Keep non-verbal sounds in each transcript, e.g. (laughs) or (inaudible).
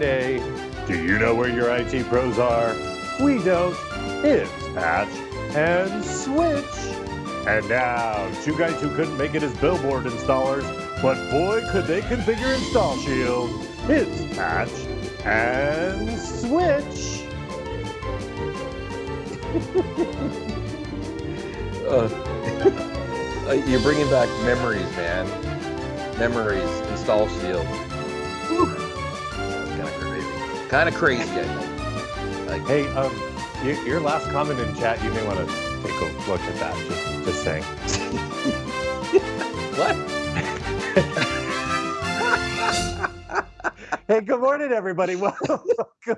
Friday. Do you know where your IT pros are? We don't. It's Patch and Switch. And now, two guys who couldn't make it as billboard installers, but boy, could they configure Install Shield. It's Patch and Switch. (laughs) Uh, (laughs) uh, you're bringing back memories, man. Memories. Install Shield. Kind of crazy. Kind of crazy. I think. Like, Hey, um, your, your last comment in chat, you may want to take a look at that. Just, just saying. (laughs) what? Hey, good morning, everybody. Welcome, (laughs)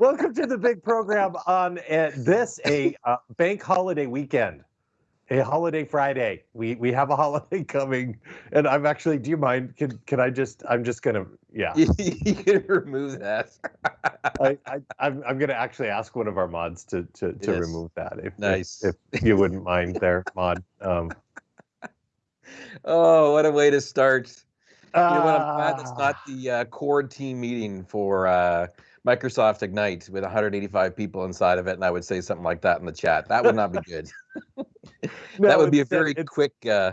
welcome to the big program on uh, this a uh, bank holiday weekend, a holiday Friday. We we have a (laughs) holiday coming, and I'm actually. Do you mind? Can can I just? I'm just gonna. Yeah. (laughs) you can remove that. I, I I'm I'm gonna actually ask one of our mods to to to Yes. remove that. If, if- Nice. If, you wouldn't mind, there, mod. Um. (laughs) oh, what a way to start. You know what? I'm glad that's ah. not the uh, core team meeting for uh, Microsoft Ignite with 185 people inside of it, and I would say something like that in the chat. That would not be good. (laughs) No, that would be a very it's- quick, uh,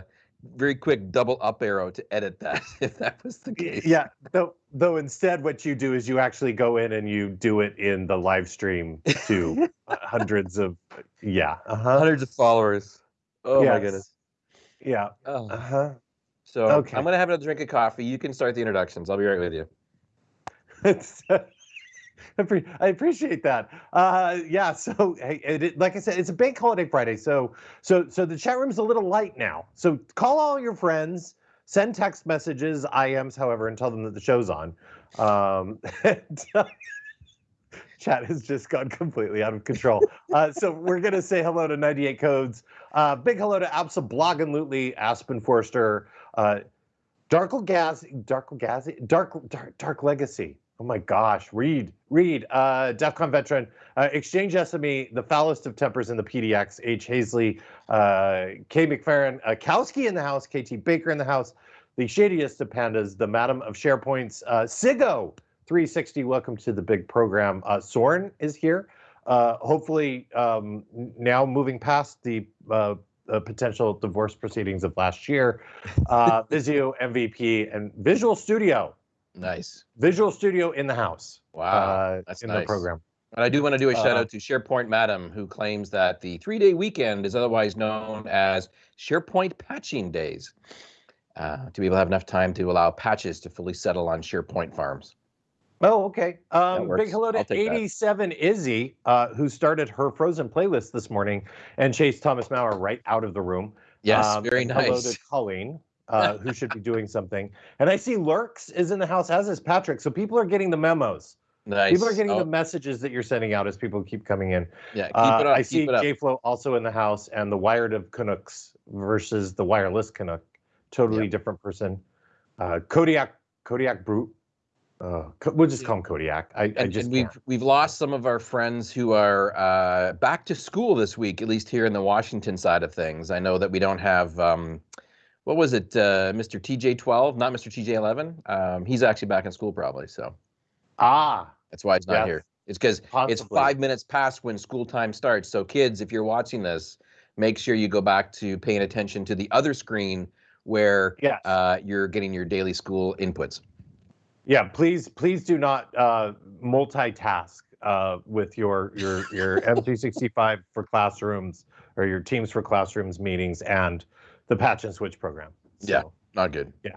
very quick double up arrow to edit that (laughs) if that was the case. Yeah, though though instead what you do is you actually go in and you do it in the live stream to uh, (laughs) hundreds of yeah, uh-huh. Hundreds of followers. Oh my goodness. Yeah. Oh. Uh-huh. So okay. I'm gonna have another drink of coffee. You can start the introductions. I'll be right with you. (laughs) I appreciate that. Uh, yeah. So, hey, it, like I said, it's a bank holiday Friday. So, so, so the chat room's a little light now. So, call all your friends, send text messages, IMs, however, and tell them that the show's on. Um, and, (laughs) uh, chat has just gone completely out of control. Uh, so, we're gonna say hello to 98 Codes. Uh, big hello to Absolutely Aspen Forster. Uh, Darkle Gaz, Darkle Gaz, Dark, Dark, Dark Legacy. Oh my gosh, Reed, Reed, uh, DEF CON veteran, uh, Exchange SME, the foulest of tempers in the PDX, H. Hazley, uh, K. McFerrin, uh, Kowski in the house, KT Baker in the house, the shadiest of pandas, the madam of SharePoints, uh, Sigo 360. Welcome to the big program. Uh, Soren is here. Uh, hopefully, um, now moving past the uh, uh, potential divorce proceedings of last year, uh, Visio MVP and Visual Studio, Nice. Visual Studio in the house. Wow. uh, that's in nice. the program. And I do want to do a shout Uh, out to SharePoint Madam, who claims that the three day weekend is otherwise known as SharePoint Patching Days, uh, to be able to have enough time to allow patches to fully settle on SharePoint farms. Oh, okay. Um, big hello to I'll take that. 87 Izzy, uh, who started her Frozen playlist this morning and chased Thomas Maurer right out of the room. Yes, Um, very and Hello to Colleen, uh, who should be doing something. And I see Lurks is in the house, as is Patrick. So people are getting the memos. Nice. People are getting Oh, the messages that you're sending out as people keep coming in. yeah, keep Uh, it up. I see keep it up. JFlow also in the house and the wired of Canucks versus the wireless Canuck. Totally different person. Uh, Kodiak, Kodiak Brute. Uh, we'll just call him Kodiak. I, I and, just and can't. we've we've lost some of our friends who are uh, back to school this week, at least here in the Washington side of things. I know that we don't have um, what was it, uh, Mr. TJ12, not Mr. TJ11. Um, he's actually back in school probably, so Ah, that's why he's not Yes. here. It's because it's five minutes past when school time starts. So kids, if you're watching this, make sure you go back to paying attention to the other screen where yes. uh, you're getting your daily school inputs. yeah, please, please do not uh, multitask uh, with your your your M365 for classrooms or your Teams for classrooms meetings and the Patch and Switch program. Yeah. Not good. yeah,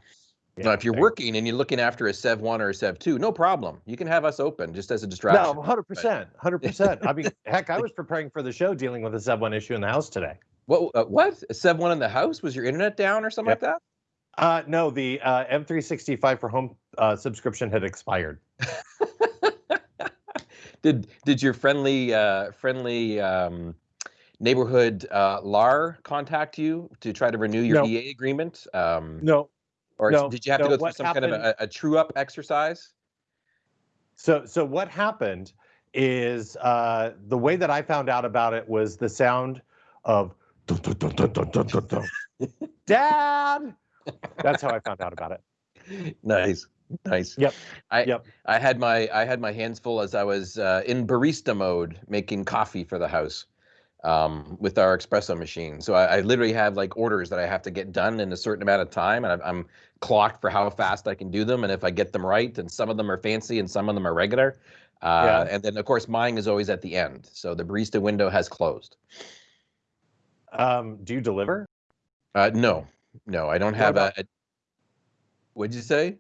now, if you're there- working and you're looking after a Sev 1 or a Sev 2, no problem. You can have us open just as a distraction. No, hundred percent, hundred percent. I mean, (laughs) heck, I was preparing for the show dealing with a Sev one issue in the house today. What? Uh, what? A Sev 1 in the house? Was your internet down or something Yep. like that? Uh, no, the uh, M365 for home uh, subscription had expired. (laughs) Did Did your friendly uh, friendly um, neighborhood uh, LAR contact you to try to renew your No. EA agreement? Um, No, or no, did you have to go through what some kind of a, a true up exercise? So, so what happened is uh, the way that I found out about it was the sound of. (laughs) Dad. That's how I found out about it. (laughs) Nice, Nice. Yep. I Yep. I had my I had my hands full as I was uh, in barista mode making coffee for the house um, with our espresso machine. So I, I literally have like orders that I have to get done in a certain amount of time, and I'm, I'm clocked for how fast I can do them, and if I get them right. And some of them are fancy, and some of them are regular. Uh, Yeah. And then of course mine is always at the end, so the barista window has closed. Um, do you deliver? Uh, no, no, I don't have a, a. What'd you say?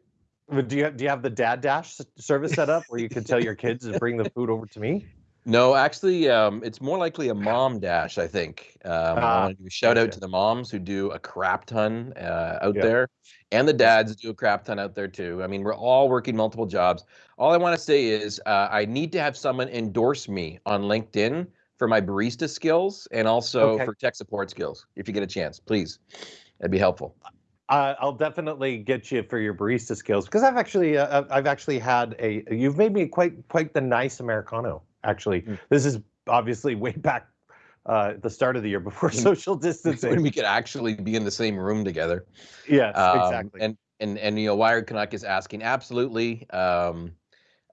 Do you have, do you have the dad dash service set up where you can tell your kids to bring the food over to me? No, actually, um, it's more likely a mom dash. I think. Um, I Ah, want to shout out gotcha. to the moms who do a crap ton uh, out Yeah. there, and the dads do a crap ton out there too. I mean, we're all working multiple jobs. All I want to say is, uh, I need to have someone endorse me on LinkedIn for my barista skills and also Okay. for tech support skills. If you get a chance, please, that'd be helpful. Uh, I'll definitely get you for your barista skills because I've actually uh, I've actually had a you've made me quite quite the nice americano. Actually, Mm. this is obviously way back uh, at the start of the year before (laughs) social when distancing. we could actually be in the same room together. yes, Um, exactly. And and and you know, Wired Canuck is asking absolutely. Um,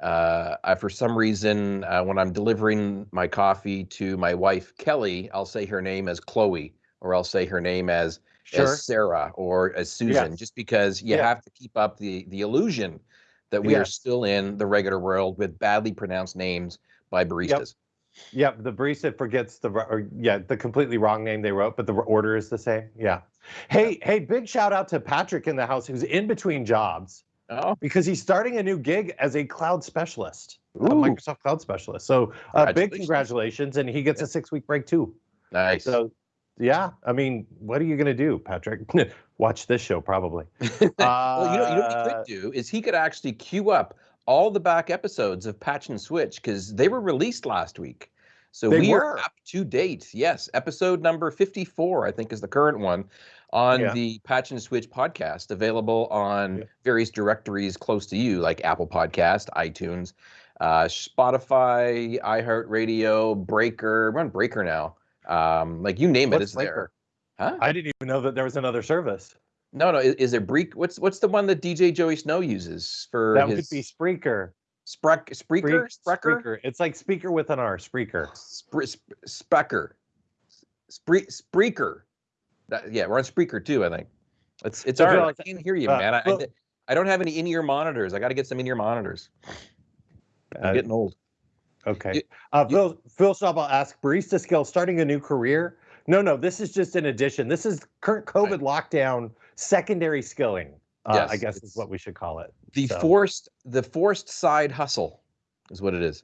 uh, I, for some reason, uh, when I'm delivering my coffee to my wife Kelly, I'll say her name as Chloe, or I'll say her name as sure. as Sarah or as Susan, Yes. just because you have to keep up the the illusion that we are still in the regular world with badly pronounced names by baristas. Yep, the barista forgets the or, yeah the completely wrong name they wrote, but the order is the same. Yeah. Hey, hey, big shout out to Patrick in the house who's in between jobs Oh, because he's starting a new gig as a cloud specialist, a Microsoft cloud specialist. So uh, big Congratulations. and he gets a six week break too. nice. So yeah, I mean, what are you gonna do, Patrick? (laughs) Watch this show probably. (laughs) well, you know, you know what he Uh, could do is he could actually queue up all the back episodes of Patch and Switch because they were released last week. So They we were. are up to date. Yes, episode number 54, I think, is the current one on Yeah. the Patch and Switch podcast, available on Yeah. various directories close to you, like Apple Podcast, iTunes, uh, Spotify, iHeartRadio, Breaker. We're on Breaker now. Um, like you name it, What's it's Breaker? there. Huh? I didn't even know that there was another service. No, no. Is, is it Break? What's what's the one that DJ Joey Snow uses for That his could be Spreaker. Sprek, Spreaker, Spreak- Sprecher, Spreaker. It's like speaker with an R. Spreaker. (sighs) Spre, Sp- Specker, Spree, Spreaker. That, yeah, we're on Spreaker too. I think it's it's I feel I can't hear you, uh, man. I, well- I I don't have any in-ear monitors. I got to get some in-ear monitors. I'm Uh, getting old. Okay. You- uh, you- Phil Phil Staubel asks barista skill starting a new career. No, no, this is just an addition. This is current COVID lockdown secondary skilling. Uh, I guess is what we should call it. The so- forced the forced side hustle is what it is.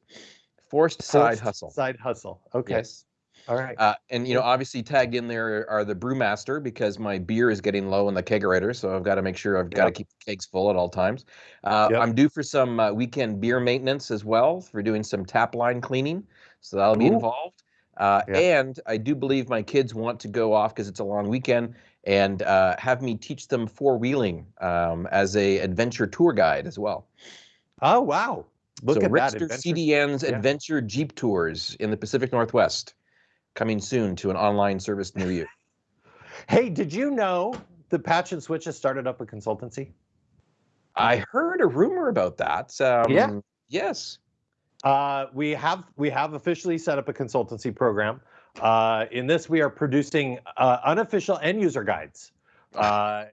Forced side hustle. Side hustle. Okay. Yes. All right. Uh, and you know, obviously tagged in there are the brewmaster because my beer is getting low in the kegerator, so I've got to make sure I've got to Yep. keep the kegs full at all times. Uh, Yep. I'm due for some uh, weekend beer maintenance as well for doing some tap line cleaning, so that'll be Ooh. involved. Uh. And I do believe my kids want to go off because it's a long weekend and uh, have me teach them four wheeling um, as a adventure tour guide as well. oh wow. Look so at that. Rickster adventure- CDN's Yeah. Adventure Jeep Tours in the Pacific Northwest, coming soon to an online service near you. (laughs) Hey, did you know that Patch and Switch has started up a consultancy? I heard a rumor about that. Um, Yeah. Yes. Uh, we have we have officially set up a consultancy program. Uh, in this, we are producing uh, unofficial end user guides. (laughs) Uh,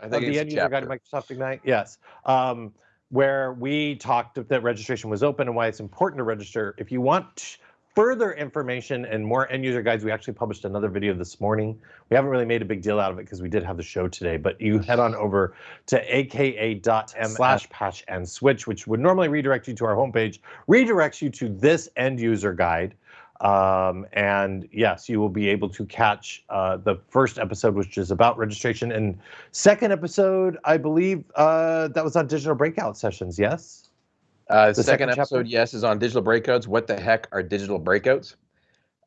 I think the end user guide to. Microsoft Ignite. Yes. Um, where we talked that registration was open and why it's important to register. If you want further information and more end user guides, we actually published another video this morning. We haven't really made a big deal out of it because we did have the show today, but you head on over to aka.ms slash patch and switch, which would normally redirect you to our homepage, redirects you to this end user guide. Um, and yes, you will be able to catch uh, the first episode, which is about registration, and second episode, I believe uh, that was on digital breakout sessions. Yes. Uh, the the second, second chapter? episode, yes, is on digital breakouts. What the heck are digital breakouts?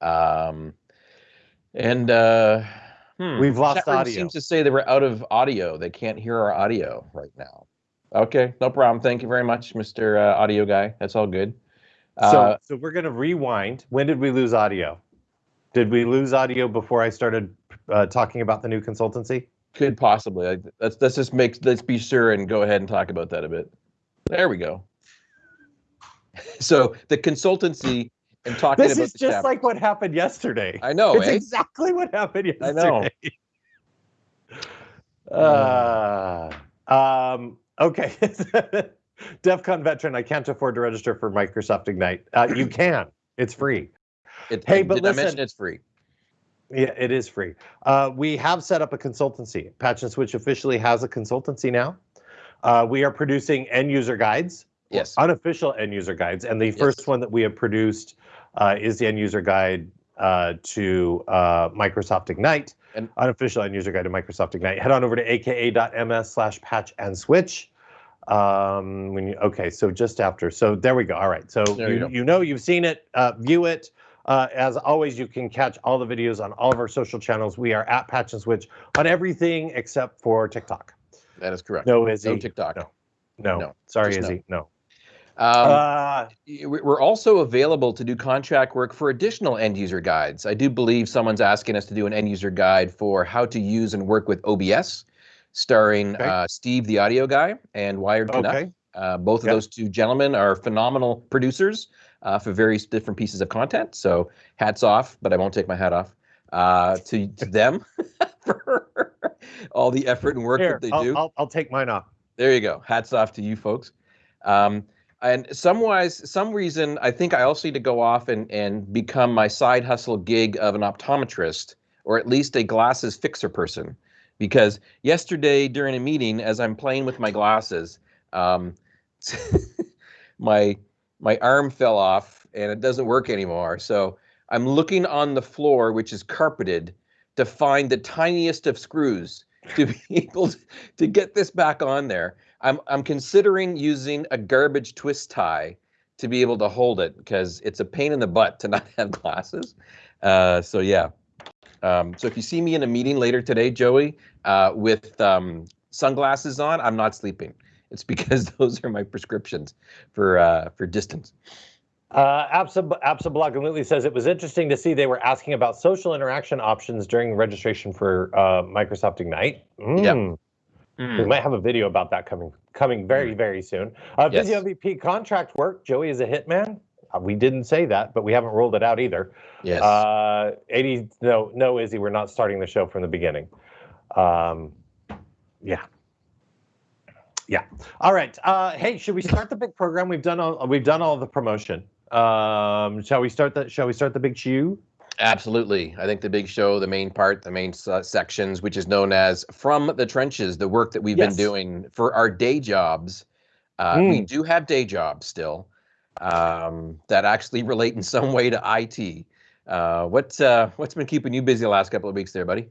Um, and uh, hmm, We've lost audio. Seems to say that we're out of audio. They can't hear our audio right now. Okay, no problem. Thank you very much, Mr. Uh, audio guy. That's all good. So, Uh, so we're gonna rewind. When did we lose audio? Did we lose audio before I started uh, talking about the new consultancy? could possibly. Like, let's let's just make let's be sure and go ahead and talk about that a bit. There we go. (laughs) So the consultancy and talking This is just like what happened yesterday. I know, it's eh? exactly what happened yesterday. I know. (laughs) Uh, um, okay. (laughs) DEF CON veteran, I can't afford to register for Microsoft Ignite. Uh, you (clears throat) can. It's free. It, Hey, but listen- it's free. Yeah, it is free. Uh, we have set up a consultancy. Patch and Switch officially has a consultancy now. Uh, we are producing end user guides, Yes. unofficial end user guides, and the first one that we have produced uh, is the end user guide uh, to uh, Microsoft Ignite, And- unofficial end user guide to Microsoft Ignite. Head on over to aka.ms slash patch and switch. Um, when you okay, so just after, so there we go. All right, so you you, you know you've seen it, uh, view it. Uh, as always, you can catch all the videos on all of our social channels. We are at Patch and Switch on everything except for TikTok. That is correct. No, Izzy. No TikTok. No. No, No, sorry, just no. Izzy. No. Um, uh, we- we're also available to do contract work for additional end user guides. I do believe someone's asking us to do an end user guide for how to use and work with OBS, starring Okay. uh, Steve, the audio guy, and Wired Canuck. okay. Uh, both of Yep. those two gentlemen are phenomenal producers uh, for various different pieces of content. So hats off, but I won't take my hat off uh, to, to (laughs) them (laughs) for all the effort and work Here, that they I'll, do. I'll, I'll take mine off. There you go. Hats off to you folks. Um, and some wise, some reason, I think I also need to go off and, and become my side hustle gig of an optometrist or at least a glasses fixer person. Because yesterday during a meeting, as I'm playing with my glasses, um, (laughs) my my arm fell off and it doesn't work anymore. So I'm looking on the floor, which is carpeted, to find the tiniest of screws to be (laughs) able to, to get this back on there. I'm I'm considering using a garbage twist tie to be able to hold it because it's a pain in the butt to (laughs) not have glasses. Uh, so yeah. Um, so if you see me in a meeting later today, Joey, uh, with um, sunglasses on, I'm not sleeping. It's (laughs) because those are my prescriptions for uh, for distance. Uh, Absa, Absa Blog completely says it was interesting to see they were asking about social interaction options during registration for uh, Microsoft Ignite. Mm. We might have a video about that coming coming very very soon. Uh, Hmm. Yes. Busy MVP contract work. Joey is a hitman. Uh, we didn't say that, but we haven't rolled it out either. Yes. Uh, 80 no no Izzy, we're not starting the show from the beginning. Um, yeah. Yeah. All right. Uh, hey, should we start the big program? We've done all we've done all the promotion. Um, shall we start the shall we start the big chew? Absolutely. I think the big show, the main part, the main uh, sections, which is known as From the Trenches, the work that we've Yes. been doing for our day jobs. Uh, We Mm. do have day jobs still um, that actually (laughs) relate in some way to IT. Uh, what's uh, what's been keeping you busy the last couple of weeks there, buddy?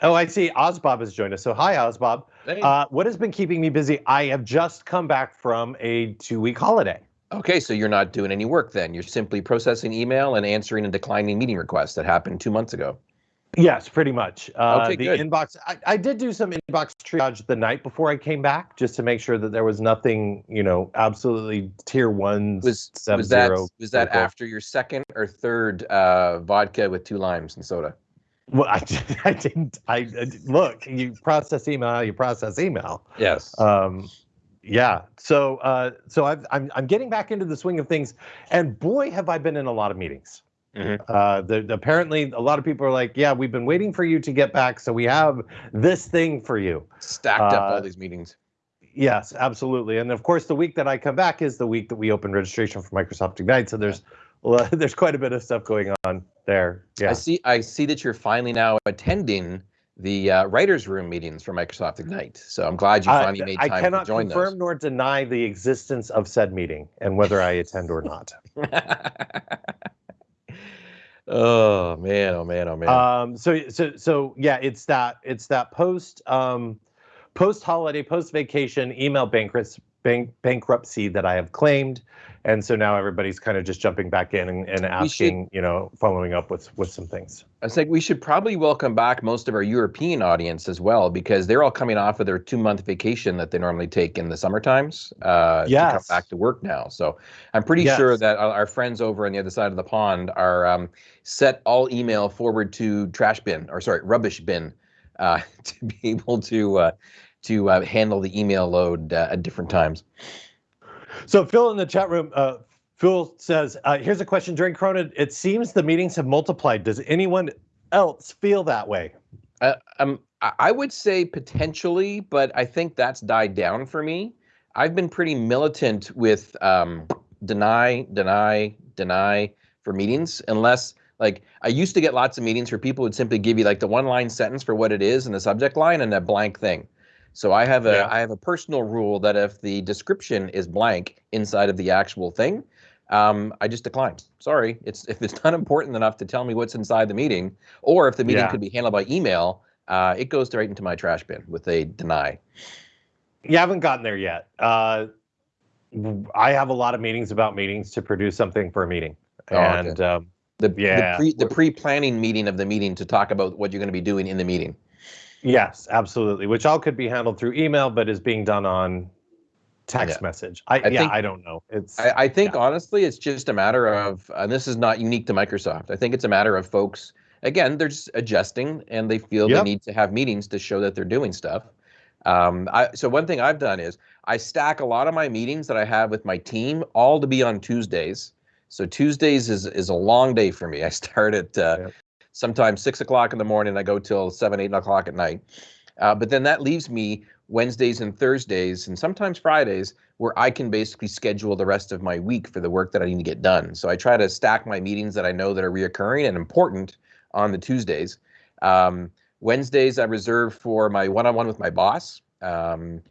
Oh, I see. Ozbob has joined us. So hi, Ozbob. Hey. Uh, what has been keeping me busy? I have just come back from a two-week holiday. Okay, so you're not doing any work then. You're simply processing email and answering a declining meeting request that happened two months ago. Yes, pretty much. Uh, Okay, the good. inbox. I, I did do some inbox triage the night before I came back, just to make sure that there was nothing, you know, absolutely tier one. Was was that was that critical. after your second or third uh, vodka with two limes and soda? Well, I, (laughs) I didn't. I I- look. You process email. You process email. Yes. Um, yeah. So uh, so I've, I'm I'm getting back into the swing of things, and boy, have I been in a lot of meetings. Mhm. Uh, the, apparently, a lot of people are like, "Yeah, we've been waiting for you to get back, so we have this thing for you." Stacked up uh, all these meetings. Yes, absolutely. And of course, the week that I come back is the week that we open registration for Microsoft Ignite. So there's (laughs) there's quite a bit of stuff going on there. Yeah, I see. I see that you're finally now attending the uh, writers' room meetings for Microsoft Ignite. So I'm glad you I, finally made I time cannot to join confirm nor deny the existence of said meeting and whether I attend or not. (laughs) oh man! Oh man! Oh man! Um, so so so yeah, it's that it's that post um, post holiday, post vacation email bankruptcy bank, bankruptcy that I have claimed, and so now everybody's kind of just jumping back in and, and asking, you know, following up with with some things. I was like, we should probably welcome back most of our European audience as well because they're all coming off of their two month vacation that they normally take in the summer times uh, to come back to work now. So I'm pretty Yes. sure that our our friends over on the other side of the pond are um, set all email forward to trash bin or sorry rubbish bin uh, (laughs) to be able to uh, to uh, handle the email load uh, at different times. So Phil in the chat room, uh, Phil says, uh, "Here's a question. During Corona, it seems the meetings have multiplied. Does anyone else feel that way?" Uh, um, I would say potentially, but I think that's died down for me. I've been pretty militant with um, deny, deny, deny for meetings, unless like I used to get lots of meetings where people would simply give you like the one line sentence for what it is and the subject line and a blank thing. So I have a Yeah. I have a personal rule that if the description is blank inside of the actual thing, um, I just decline. Sorry, it's if it's (laughs) not important enough to tell me what's inside the meeting, or if the meeting Yeah. could be handled by email, uh, it goes right into my trash bin with a deny. You haven't gotten there yet. Uh, I have a lot of meetings about meetings to produce something for a meeting, Oh, okay. and um, The Yeah. the pre the pre planning meeting of the meeting to talk about what you're going to be doing in the meeting. Yes, absolutely. Which all could be handled through email, but is being done on text Yeah. message. I, I yeah, think- I don't know. It's I, I think Yeah. honestly, it's just a matter of, and this is not unique to Microsoft. I think it's a matter of folks. Again, they're just adjusting, and they feel Yep. they need to have meetings to show that they're doing stuff. Um, I, so one thing I've done is I stack a lot of my meetings that I have with my team all to be on Tuesdays. So Tuesdays is is a long day for me. I start at uh, Yep. Sometimes six o'clock in the morning. I go till seven, eight o'clock at night. Uh, but then that leaves me Wednesdays and Thursdays, and sometimes Fridays, where I can basically schedule the rest of my week for the work that I need to get done. So I try to stack my meetings that I know that are reoccurring and important on the Tuesdays. Um, Wednesdays I reserve for my one-on-one with my boss. Um,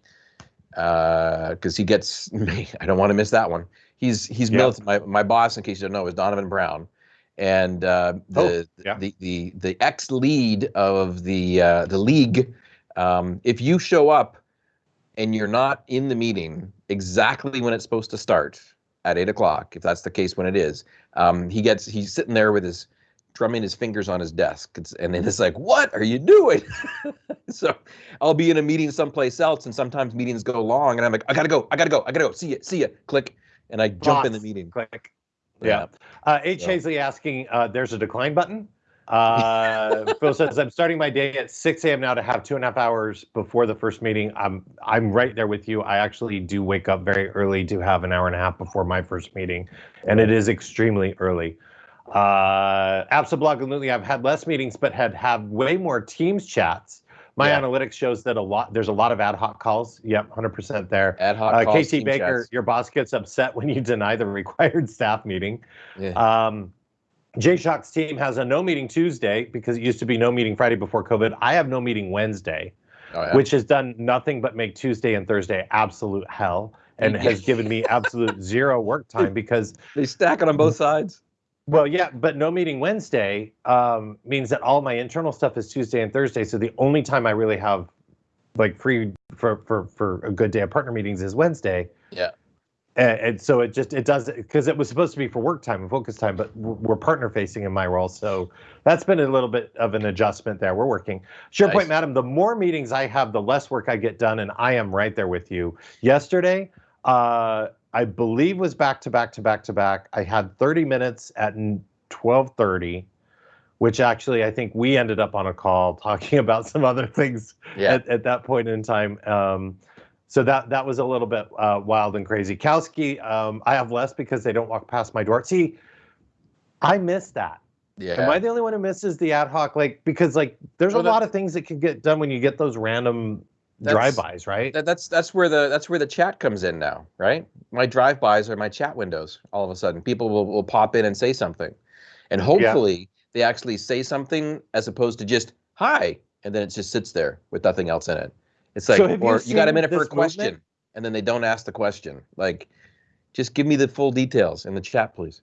because he gets (laughs) me. I don't want to miss that one. He's he's Yeah. My my boss, in case you don't know, is Donovan Brown, and uh, the, Oh, yeah. the the the ex lead of the uh, the league. Um, if you show up and you're not in the meeting exactly when it's supposed to start at eight o'clock, if that's the case when it is, um, he gets he's sitting there with his drumming his fingers on his desk, it's, and then it's like, what are you doing? (laughs) so I'll be in a meeting someplace else, and sometimes meetings go long, and I'm like, I gotta go, I gotta go, I gotta go. See you, see you. Click, and I jump in the meeting. click. Yeah. Uh, H. So- Hazley asking, uh, there's a decline button. Uh, (laughs) Phil says, I'm starting my day at 6 a.m. now to have two and a half hours before the first meeting. I'm I'm right there with you. I actually do wake up very early to have an hour and a half before my first meeting, and it is extremely early. Uh, absolutely, I've had less meetings, but had had way more Teams chats. My Yeah. analytics shows that a lot. There's a lot of ad hoc calls. Yep, 100% there. Ad hoc Uh, calls, KT team Baker, chats. your boss gets upset when you (laughs) deny the required staff meeting. Yeah. Um, Jay Shock's team has a no meeting Tuesday because it used to be no meeting Friday before COVID. I have no meeting Wednesday, Oh, yeah. which has done nothing but make Tuesday and Thursday absolute hell and has given me absolute (laughs) zero work time because, they stack it on both sides. Well, yeah, but no meeting Wednesday um, means that all my internal stuff is Tuesday and Thursday. So the only time I really have like free for for for a good day of partner meetings is Wednesday. Yeah. And, and so it just it does because it was supposed to be for work time and focus time, but we're partner facing in my role, so that's been a little bit of an adjustment there. We're working. Sure Nice. madam. The more meetings I have, the less work I get done, and I am right there with you. Yesterday, uh, I believe was back to back to back to back. I had 30 minutes at twelve thirty, which actually I think we ended up on a call (laughs) talking about some other things Yeah. at, at that point in time. Um, so that that was a little bit uh, wild and crazy. Kowski, um, I have less because they don't walk past my door. See, I miss that. yeah. Am I the only one who misses the ad hoc? Like because like there's Well, a lot of things that can get done when you get those random drive-bys, right? that, that's that's where the that's where the chat comes in now, right? My drive-bys are my chat windows. All of a sudden, people will, will pop in and say something, and hopefully they actually say something as opposed to just hi, and then it just sits there with nothing else in it. It's like, So have you or you got a minute for a this movement? question, and then they don't ask the question. Like, just give me the full details in the chat, please.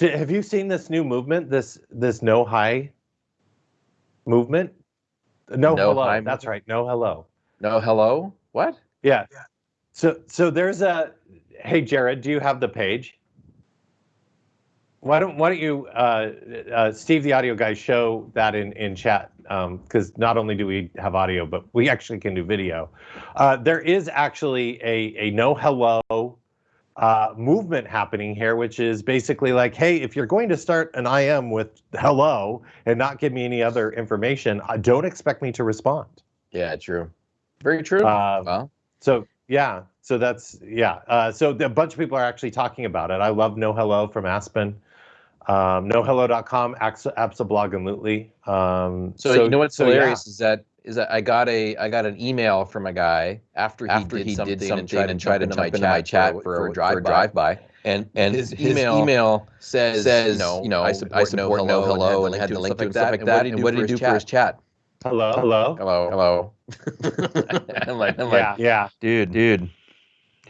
Have you seen this new movement? This this no hi movement? No, No hello. hi That's movement? right. No hello. No, hello, what? Yeah. So so there's a hey Jared, do you have the page? Why don't Why don't you, uh, uh, Steve, the audio guy, show that in in chat? Because um, not only do we have audio, but we actually can do video. Uh, there is actually a a no hello uh, movement happening here, which is basically like, hey, if you're going to start an IM with hello and not give me any other information, uh, don't expect me to respond. Yeah, true. Very true. Uh, well, so yeah, so that's yeah. Uh, so a bunch of people are actually talking about it. I love No Hello from Aspen um, nohello.com, Absablog and Lootly. Um, so, so, you know what's so hilarious yeah. is that is that I got a I got an email from a guy after he, after did, he something did something and tried, and tried to jump into my chat for, for, a, drive, for a drive by. And and his, his email, email says, says you know, you know I support, I support no hello, no hello and, had the link to and stuff like that. And what did he do for his chat? Hello, hello, hello, hello. I'm like, I'm like, yeah, dude, dude.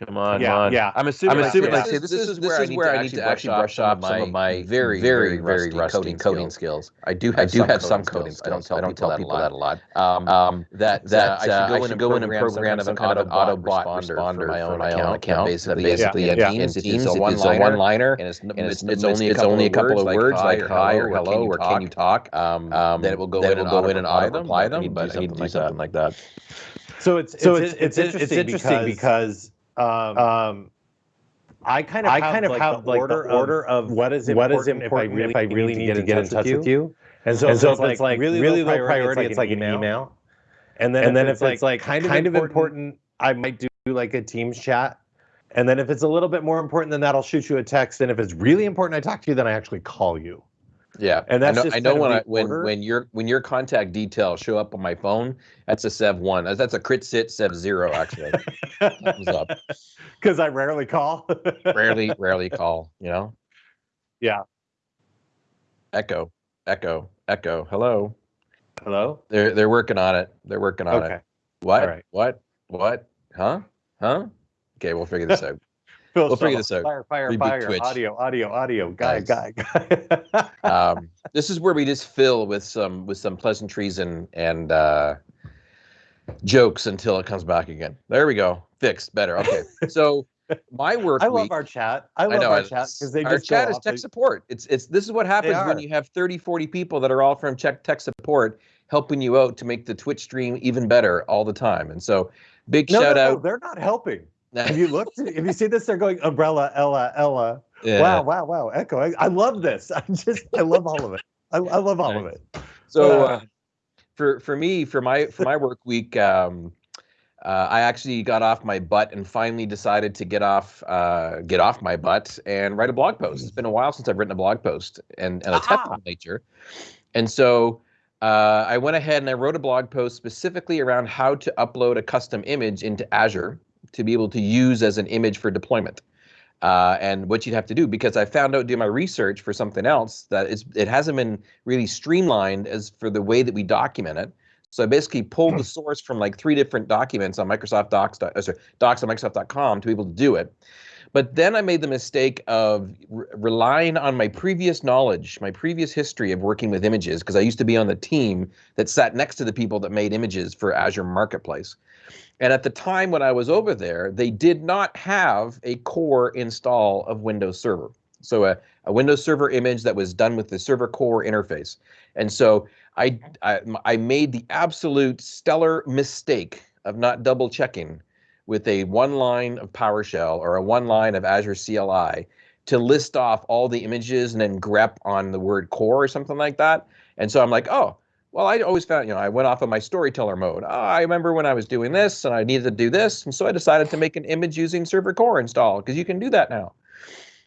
Come on, yeah, on. Yeah, I'm assuming. I'm assuming. Like, say, this, this, is where, I, need where I need to actually brush up some of my very, very, very rusty coding, coding skills. I do have I do have some coding skills. I don't tell, I don't tell people that a lot. Um, um, that that uh, I should go in and program some kind of an auto bot responder for my own account. Basically, basically, yeah. Teams, it's a one-liner, and it's it's only it's only a couple of words like hi or hello or can you talk. Um, then it will go in and go in and auto apply them. But I need to do something like that. So it's so it's it's interesting because um, um, I kind of I kind of have like the order of, of what is what is important if I really, if I really need, to get in touch with you. And so, and so if it's like really, really low priority, it's like an email. And then, and then if it's like kind of kind of important, I might do like a Teams chat. And then if it's a little bit more important than that, I'll shoot you a text. And if it's really important, I talk to you, then I actually call you. Yeah, and that's I know, I know when I when when your when your contact details show up on my phone, that's a Sev one. That's a crit sit Sev zero actually. Thumbs (laughs) up. Because I rarely call. rarely, (laughs) rarely call. You know. Yeah. Echo, echo, echo. Hello. Hello. They're they're working on it. They're working on okay. it. What? All right. What? What? Huh? Huh? Okay, we'll figure this out. Phil we'll figure this out. Fire, fire, Reboot fire. Twitch. Audio, audio, audio. Guy, guy, guy. (laughs) um, this is where we just fill with some with some pleasantries and and uh, jokes until it comes back again. There we go. Fixed. Better. Okay. So my work. (laughs) I love our chat. I love I know, our chat because they our chat is tech support. It's it's this is what happens when you have 30, 40 people that are all from tech tech support helping you out to make the Twitch stream even better all the time. And so big no, shout no, out. No, they're not helping. Have you looked? (laughs) Have you seen this? They're going umbrella, Ella, Ella. Yeah. Wow, wow, wow. Echo. I, I, love this. (laughs) I just, I love all of it. I, I love all of it. So, uh, for for me, for my for my work week, um, uh, I actually got off my butt and finally decided to get off uh, get off my butt and write a blog post. It's been a while since I've written a blog post and, and a technical nature, and so. Uh, I went ahead and I wrote a blog post specifically around how to upload a custom image into Azure to be able to use as an image for deployment. Uh, and what you'd have to do because I found out doing my research for something else that it's, it hasn't been really streamlined as for the way that we document it. So I basically pulled the (clears throat) source from like three different documents on Microsoft Docs, uh, sorry, docs on Microsoft.com to be able to do it. But then I made the mistake of re relying on my previous knowledge, my previous history of working with images, because I used to be on the team that sat next to the people that made images for Azure Marketplace. And at the time when I was over there, they did not have a core install of Windows Server. So a, a Windows Server image that was done with the Server Core interface. And so I, I, I made the absolute stellar mistake of not double checking with a one line of PowerShell or a one line of Azure CLI to list off all the images and then grep on the word core or something like that. And so I'm like, oh, well, I always found, you know, I went off of my storyteller mode. Oh, I remember when I was doing this and I needed to do this. And so I decided to make an image using server core install because you can do that now.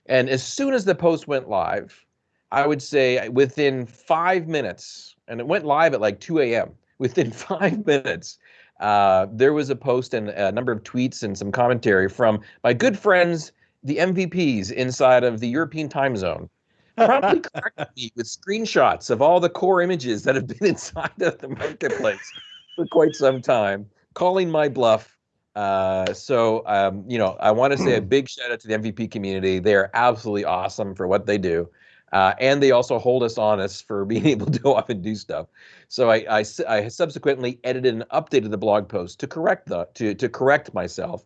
And as soon as the post went live, I would say within five minutes, and it went live at like 2 a.m., within (laughs) five minutes, uh, there was a post and a number of tweets and some commentary from my good friends, the MVPs inside of the European time zone, (laughs) promptly corrected me with screenshots of all the core images that have been (laughs) inside of the marketplace for quite some time, calling my bluff. Uh, so, um, you know, I want to say a (clears throat) big shout out to the MVP community. They are absolutely awesome for what they do. Uh, and they also hold us honest for (laughs) being able to go off and do stuff. So I, I, I subsequently edited and updated the blog post to correct the to to correct myself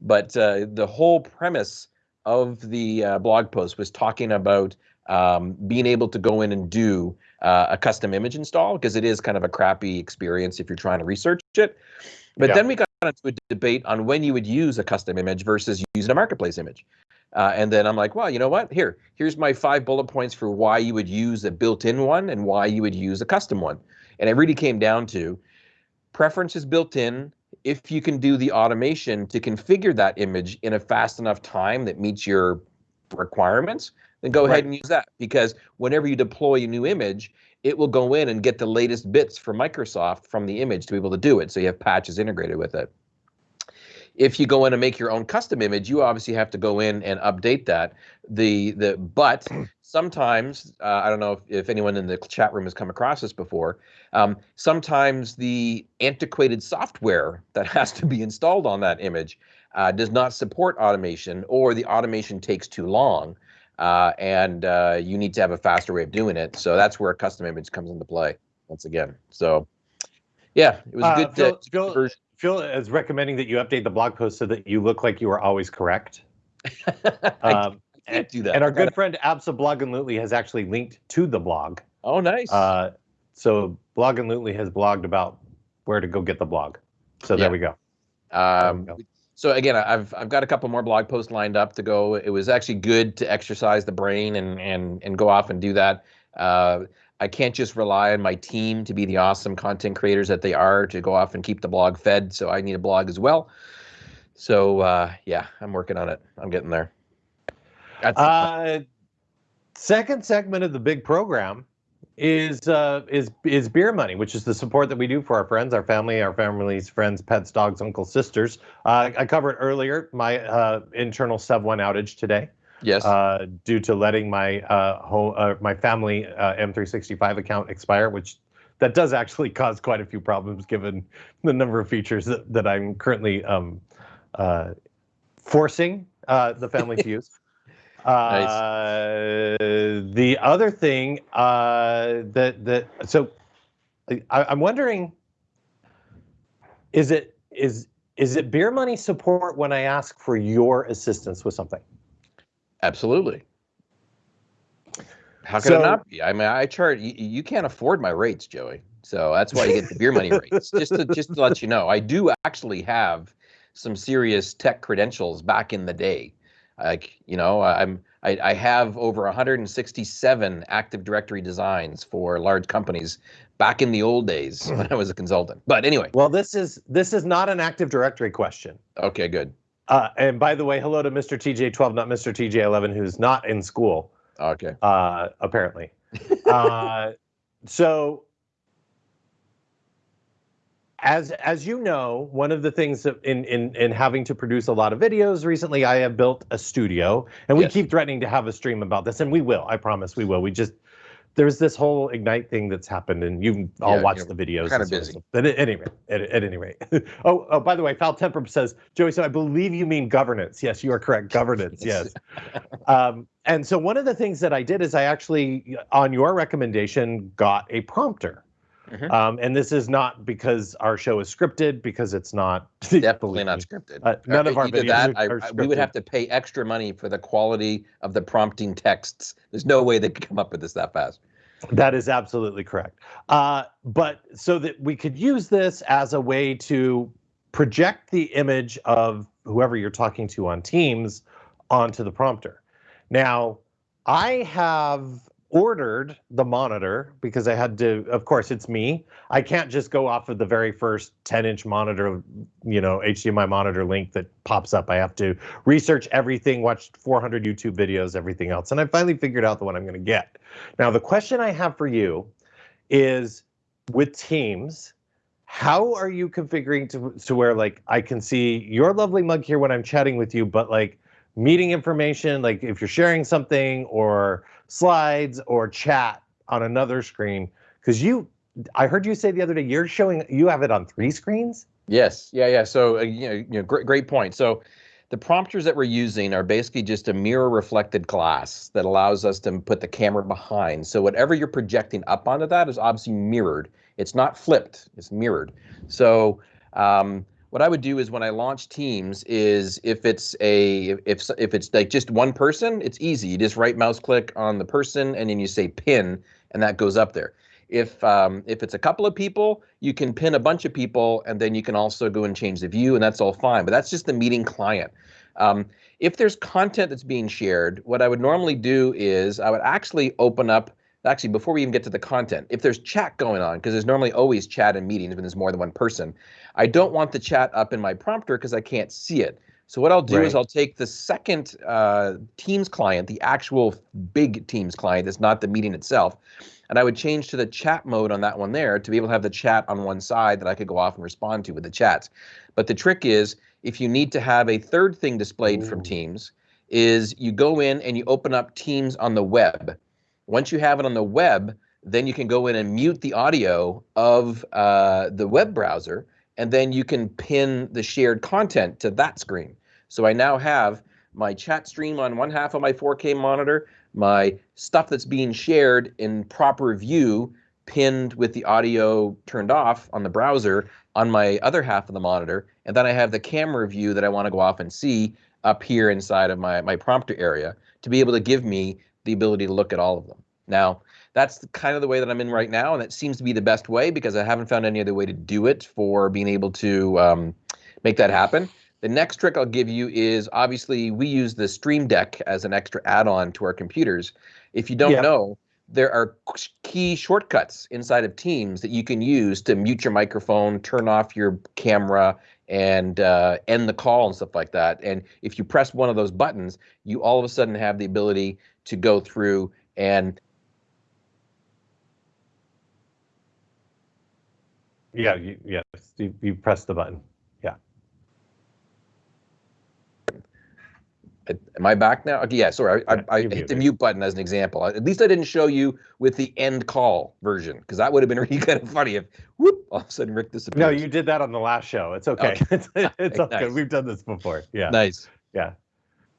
but uh, the whole premise of the uh, blog post was talking about um, being able to go in and do uh, a custom image install because it is kind of a crappy experience if you're trying to research it. But yeah. then we got into a debate on when you would use a custom image versus using a marketplace image. Uh, and then I'm like, well, you know what? Here, here's my five bullet points for why you would use a built-in one and why you would use a custom one. And it really came down to preferences built in. If you can do the automation to configure that image in a fast enough time that meets your requirements, then go right. ahead and use that. Because whenever you deploy a new image, it will go in and get the latest bits from Microsoft from the image to be able to do it. So you have patches integrated with it. If you go in and make your own custom image, you obviously have to go in and update that. The the but (clears throat) sometimes uh, I don't know if, if anyone in the chat room has come across this before. Um, sometimes the antiquated software that (laughs) has to be installed on that image uh, does not support automation, or the automation takes too long uh, and uh, you need to have a faster way of doing it. So that's where a custom image comes into play once again. So yeah, it was a good uh, Phil, Phil, Phil, is recommending that you update the blog post so that you look like you are always correct. (laughs) um, and, do that. And our good friend Absa Blog and Lootly has actually linked to the blog. Oh, nice. Uh, so Blog and Lootly has blogged about where to go get the blog. So yeah. there we go. Um, there we go so again, I've I've got a couple more blog posts lined up to go. It was actually good to exercise the brain and and and go off and do that. Uh, I can't just rely on my team to be the awesome content creators that they are to go off and keep the blog fed. So I need a blog as well. So uh, yeah, I'm working on it. I'm getting there. Uh, second segment of the big program is uh, is is beer money, which is the support that we do for our friends, our family, our families, friends, pets, dogs, uncles, sisters. Uh, I covered earlier my uh, internal Sev One outage today. Yes. Uh, due to letting my uh, whole uh, my family M365 account expire, which that does actually (laughs) cause quite a few problems given the number of features that, that I'm currently um, forcing the family to (laughs) use. Nice. Uh, the other thing uh, that that so I, I'm wondering is it is is it beer money support when I ask for your assistance with something? Absolutely. How can so, it not be? I mean, I charge you, you can't afford my rates, Joey. So that's why you get the beer money rates. Just to just to let you know, I do actually have some serious tech credentials back in the day. Like, you know, I'm I, I have over 167 Active Directory designs for large companies back in the old days when I was a consultant. But anyway. Well, this is this is not an Active Directory question. Okay, good. Uh, and by the way, hello to Mr. TJ12, not Mr. TJ11, who's not in school. Okay. Uh, apparently. uh, (laughs) so as as you know, one of the things in in in having to produce a lot of videos recently, I have built a studio, and we yes. keep threatening to have a stream about this, and we will. I promise we will. We just there's this whole ignite thing that's happened, and you all yeah, watch the videos. Kind of busy. But at any rate, at, at any rate. (laughs) oh, oh, by the way, Foul Temper says, Joey, so I believe you mean governance. Yes, you are correct. Governance. yes. (laughs) um, and so one of the things that I did is I actually, on your recommendation, got a prompter. Mm-hmm. Um, and this is not because our show is scripted, because it's not. (laughs) Definitely not scripted. Uh, none of our videos that, are, I, we would have to pay extra money for the quality of the prompting texts. There's no way they could come up with this that fast. That is absolutely correct. Uh, but so that we could use this as a way to project the image of whoever you're talking to on Teams onto the prompter. Now, I have ordered the monitor because I had to, of course, it's me. I can't just go off of the very first 10 inch monitor, you know, HDMI monitor link that pops up. I have to research everything, watch 400 YouTube videos, everything else. And I finally figured out the one I'm going to get. Now, the question I have for you is with Teams, how are you configuring to, to where like I can see your lovely mug here when I'm chatting with you, but like meeting information, like if you're sharing something or slides or chat on another screen, because you, I heard you say the other day you're showing you have it on three screens. Yes, yeah, yeah. So uh, you know, you know, great, great point. So the prompters that we're using are basically just a mirror reflected glass that allows us to put the camera behind. So whatever you're projecting up onto that is obviously mirrored. It's not flipped, it's mirrored. So um, what I would do is when I launch Teams is if it's a if if it's like just one person, it's easy. You just right mouse click on the person and then you say pin, and that goes up there. If um, if it's a couple of people, you can pin a bunch of people, and then you can also go and change the view, and that's all fine. But that's just the meeting client. Um, if there's content that's being shared, what I would normally do is I would actually open up actually before we even get to the content if there's chat going on because there's normally always chat in meetings when there's more than one person i don't want the chat up in my prompter because i can't see it so what i'll do right. is i'll take the second uh, teams client the actual big teams client that's not the meeting itself and i would change to the chat mode on that one there to be able to have the chat on one side that i could go off and respond to with the chats but the trick is if you need to have a third thing displayed Ooh. from teams is you go in and you open up teams on the web once you have it on the web, then you can go in and mute the audio of uh, the web browser, and then you can pin the shared content to that screen. So I now have my chat stream on one half of my 4K monitor, my stuff that's being shared in proper view pinned with the audio turned off on the browser on my other half of the monitor, and then I have the camera view that I want to go off and see up here inside of my, my prompter area to be able to give me the ability to look at all of them. Now, that's kind of the way that I'm in right now, and that seems to be the best way because I haven't found any other way to do it for being able to um, make that happen. The next trick I'll give you is obviously we use the Stream Deck as an extra add-on to our computers. If you don't yeah. know, there are key shortcuts inside of Teams that you can use to mute your microphone, turn off your camera, and uh, end the call and stuff like that. And if you press one of those buttons, you all of a sudden have the ability to go through and Yeah, you, yes, you, you press the button. Yeah. Am I back now? Okay, yeah, sorry, I, yeah, I, I hit the mute button as an example. At least I didn't show you with the end call version, because that would have been (laughs) really kind of funny if whoop, all of a sudden Rick disappears. No, you did that on the last show. It's okay. okay. (laughs) it's, it's okay. Nice. We've done this before. Yeah. Nice. Yeah.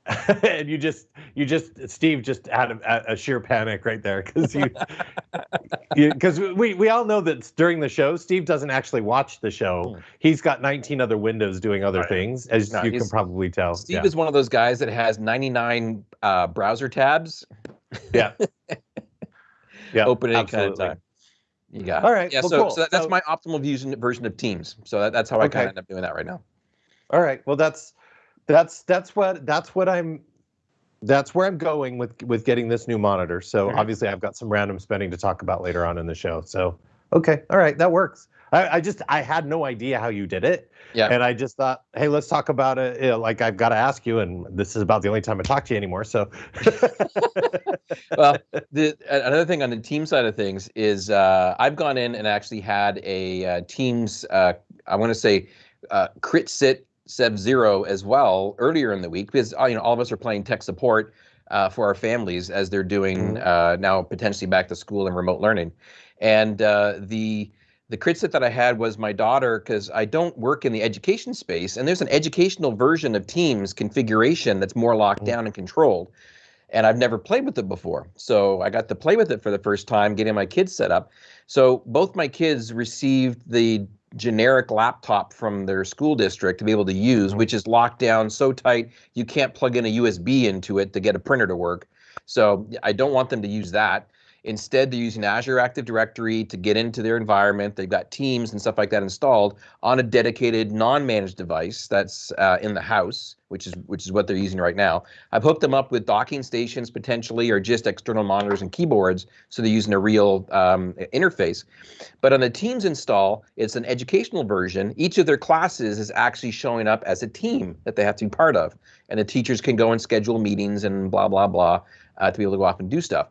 (laughs) and you just you just steve just had a, a sheer panic right there because you (laughs) because we we all know that during the show steve doesn't actually watch the show hmm. he's got 19 other windows doing other right. things as no, you can probably tell steve yeah. is one of those guys that has 99 uh, browser tabs yeah (laughs) yeah open any kind of time you got all right yeah well, so, cool. so that's so, my optimal version version of teams so that, that's how okay. i kind of end up doing that right now all right well that's that's that's what that's what I'm that's where I'm going with with getting this new monitor. So mm-hmm. obviously I've got some random spending to talk about later on in the show. So okay, all right, that works. I, I just I had no idea how you did it. Yeah. And I just thought, hey, let's talk about it. You know, like I've got to ask you, and this is about the only time I talk to you anymore. So. (laughs) well, the, another thing on the team side of things is uh, I've gone in and actually had a uh, teams. Uh, I want to say uh, crit sit Sub Zero as well earlier in the week because uh, you know all of us are playing tech support uh, for our families as they're doing mm-hmm. uh, now potentially back to school and remote learning, and uh, the the crit sit that I had was my daughter because I don't work in the education space and there's an educational version of Teams configuration that's more locked mm-hmm. down and controlled. And I've never played with it before. So I got to play with it for the first time, getting my kids set up. So both my kids received the generic laptop from their school district to be able to use, mm-hmm. which is locked down so tight you can't plug in a USB into it to get a printer to work. So I don't want them to use that. Instead, they're using Azure Active Directory to get into their environment. They've got Teams and stuff like that installed on a dedicated non-managed device that's uh, in the house, which is which is what they're using right now. I've hooked them up with docking stations potentially, or just external monitors and keyboards, so they're using a real um, interface. But on the Teams install, it's an educational version. Each of their classes is actually showing up as a team that they have to be part of, and the teachers can go and schedule meetings and blah blah blah uh, to be able to go off and do stuff.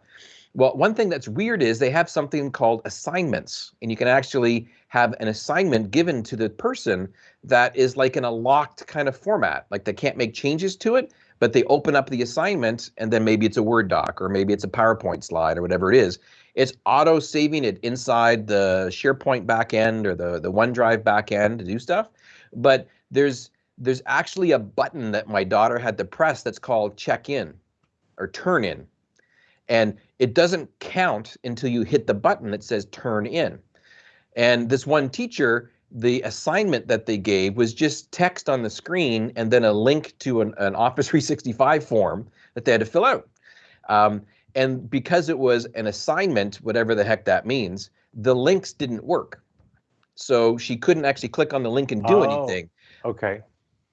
Well, one thing that's weird is they have something called assignments, and you can actually have an assignment given to the person that is like in a locked kind of format. Like they can't make changes to it, but they open up the assignment, and then maybe it's a Word doc or maybe it's a PowerPoint slide or whatever it is. It's auto saving it inside the SharePoint backend or the the OneDrive backend to do stuff. But there's there's actually a button that my daughter had to press that's called check in or turn in and it doesn't count until you hit the button that says turn in. And this one teacher the assignment that they gave was just text on the screen and then a link to an, an Office (laughs) 365 form that they had to fill out. Um, and because it was an assignment, whatever the heck that means, the links didn't work. So she couldn't actually click on the link and do Oh. anything. Okay.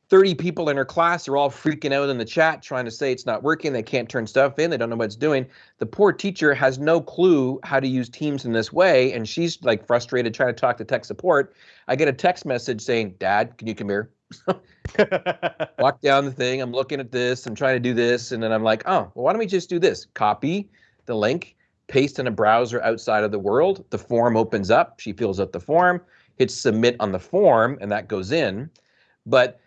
30 people in her class are all freaking out in the chat trying to say it's not working they can't turn stuff in they don't know what it's doing. The poor teacher has no clue how to use teams in this way and she's like frustrated trying to talk to tech support. I get a text message saying dad can you come here? (laughs) Walk down the thing i'm looking at this i'm trying to do this and then i'm like oh well why don't we just do this? Copy the link paste in a browser outside of the world the form opens up she fills out the form hits submit on the form and that goes in. But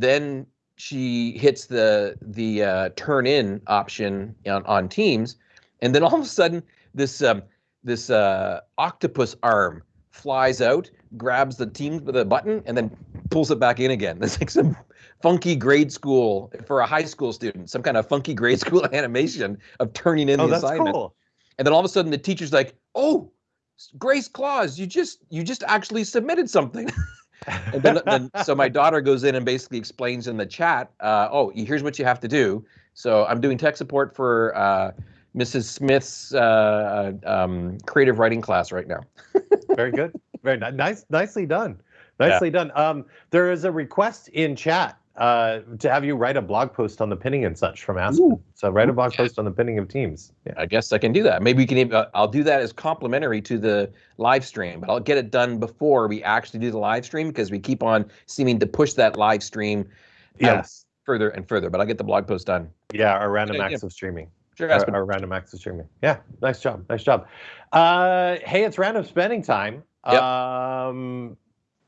then she hits the the uh, turn in option on, on Teams, and then all of a sudden this um, this uh, octopus arm flies out, grabs the Teams with a button, and then pulls it back in again. (laughs) It's like some funky grade school for a high school student, some kind of funky grade school (laughs) animation of turning in oh, the that's assignment. cool. And then all of a sudden the teacher's like, "Oh, Grace Claus, you just you just actually submitted something." (laughs) and then, then so my daughter goes in and basically explains in the chat uh, oh here's what you have to do so i'm doing tech support for uh, mrs smith's uh, um, creative writing class right now (laughs) Very good. Very ni- nice. Nicely done. Nicely done. Um, there is a request in chat uh, to have you write a blog post on the pinning and such from Aspen. Ooh. So write a blog Yeah. post on the pinning of teams. Yeah. i guess i can do that maybe we can even, uh, i'll do that as complimentary to the live stream but i'll get it done before we actually do the live stream because we keep on seeming to push that live stream out Yes. further and further but i'll get the blog post done Yeah. Our random Good acts of streaming. sure Our, Aspen. our random acts of streaming. Yeah. Nice job. Nice job. Uh, hey, it's random spending time. Yep. Um,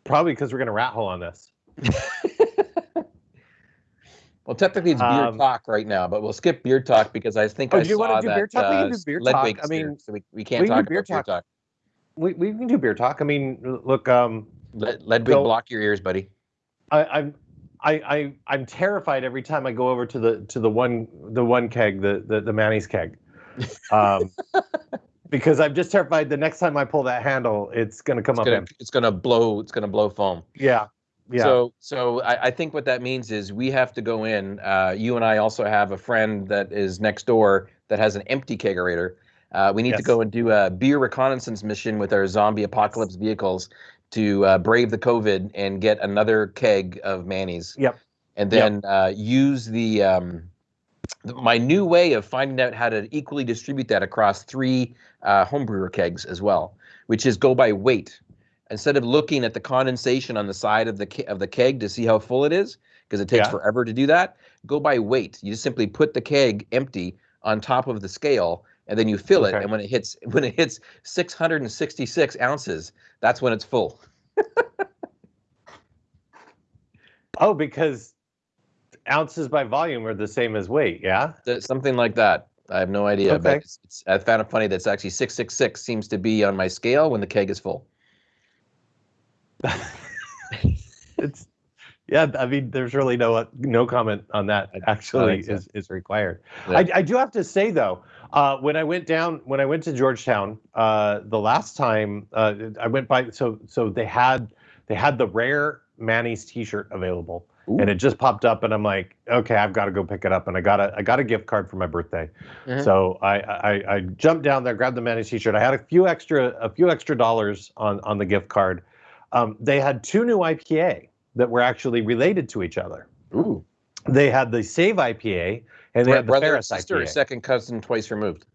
probably because we're gonna rat hole on this. (laughs) Well, technically it's beer Um, talk right now, but we'll skip beer talk because I think Oh, I do you wanna do that beer talk? We can uh, do beer talk. I mean, so we, we can't we can talk beer about beer talk. talk. We, we can do beer talk. I mean, look, um, Led, Ledwig, So- block your ears, buddy. I, I'm I, I I'm terrified every time I go over to the to the one the one keg the the, the Manny's keg, um, (laughs) because I'm just terrified the next time I pull that handle it's gonna come It's up gonna, it's gonna blow. It's gonna blow foam. Yeah, yeah. So, so I, I think what that means is we have to go in. Uh, you and I also have a friend that is next door that has an empty kegerator. Uh, we need to go and do a beer reconnaissance mission with our zombie apocalypse vehicles to uh, brave the COVID and get another keg of Manny's. Yep. And Yep. then uh, use the um, my new way of finding out how to equally distribute that across three uh, homebrewer kegs as well, which is go by weight instead of looking at the condensation on the side of the ke- of the keg to see how full it is because it takes Yeah. forever to do that go by weight you just simply put the keg empty on top of the scale and then you fill it and when it hits (laughs) when it hits 666 ounces that's when it's full (laughs) oh, because ounces by volume are the same as weight. Yeah. Something like that i have no idea but it's, it's, i found it funny that's actually 666 seems to be on my scale when the keg is full (laughs) It's yeah. I mean, there's really no no comment on that. Actually, is is required. Yeah. I, I do have to say though, uh, when I went down, when I went to Georgetown, uh, the last time uh, I went by, so so they had they had the rare Manny's T-shirt available, Ooh. and it just popped up, and I'm like, okay, I've got to go pick it up, and I got a I got a gift card for my birthday, Mhm. so I, I I jumped down there, grabbed the Manny's T-shirt. I had a few extra a few extra dollars on on the gift card. Um, they had two new IPA that were actually related to each other. Ooh. They had the Save IPA and they Bro- had the brother Ferris sister IPA. second cousin twice removed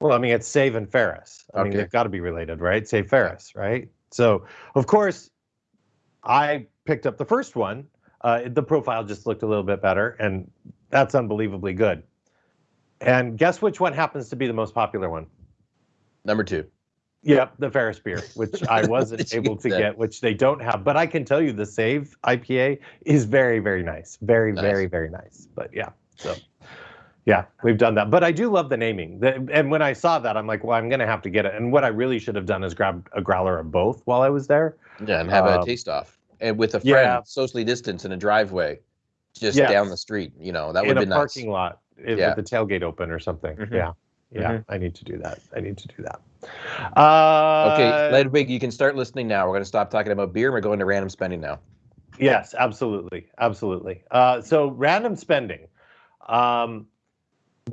Well, I mean, it's Save and Ferris. I mean, they've got to be related, right? Save Ferris, right? So, of course, I picked up the first one. Uh, the profile just looked a little bit better, and that's unbelievably good. And guess which one happens to be the most popular one? number two Yep, the Ferris beer, which I (laughs) wasn't able to get, which they don't have. But I can tell you the Save IPA is very, very nice. Very, Nice. very, very nice. But yeah, so yeah, we've done that. But I do love the naming. The, and when I saw that, I'm like, well, I'm going to have to get it. And what I really should have done is grab a growler of both while I was there. Yeah, and have Um, a taste off, and with a friend, yeah. socially distanced in a driveway, just Yes. down the street. You know, that would be nice. In a parking lot Yeah. with the tailgate open or something. Mhm. Yeah. Yeah, Mhm. I need to do that. I need to do that. Uh, Okay, Ledwig, you can start listening now. We're going to stop talking about beer. and We're going to random spending now. Yes, absolutely, absolutely. Uh, so random spending. Um,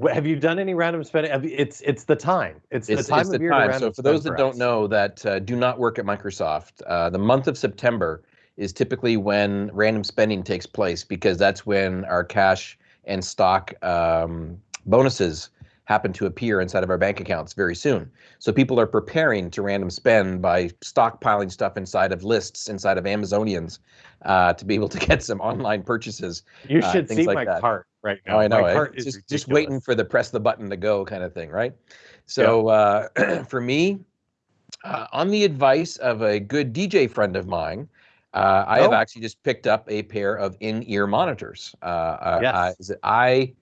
have you done any random spending? It's it's the time. It's, It's, the time it's of the year time. So for those that for don't know that uh, do not work at Microsoft, uh, the month of September is typically when random spending takes place because that's when our cash and stock um, bonuses happen to appear inside of our bank accounts very soon. So people are preparing to random spend by stockpiling stuff inside of lists, inside of Amazonians, uh, to be able to (laughs) get some online purchases. you uh, should see like my that. cart right now. Oh, I know. My eh? cart is just just waiting for the press the button to go kind of thing, right? So uh, (clears throat) for me, uh, on the advice of a good DJ friend of mine, uh, I have Oh. actually just picked up a pair of in-ear monitors. Uh, uh, Yes. uh, is it I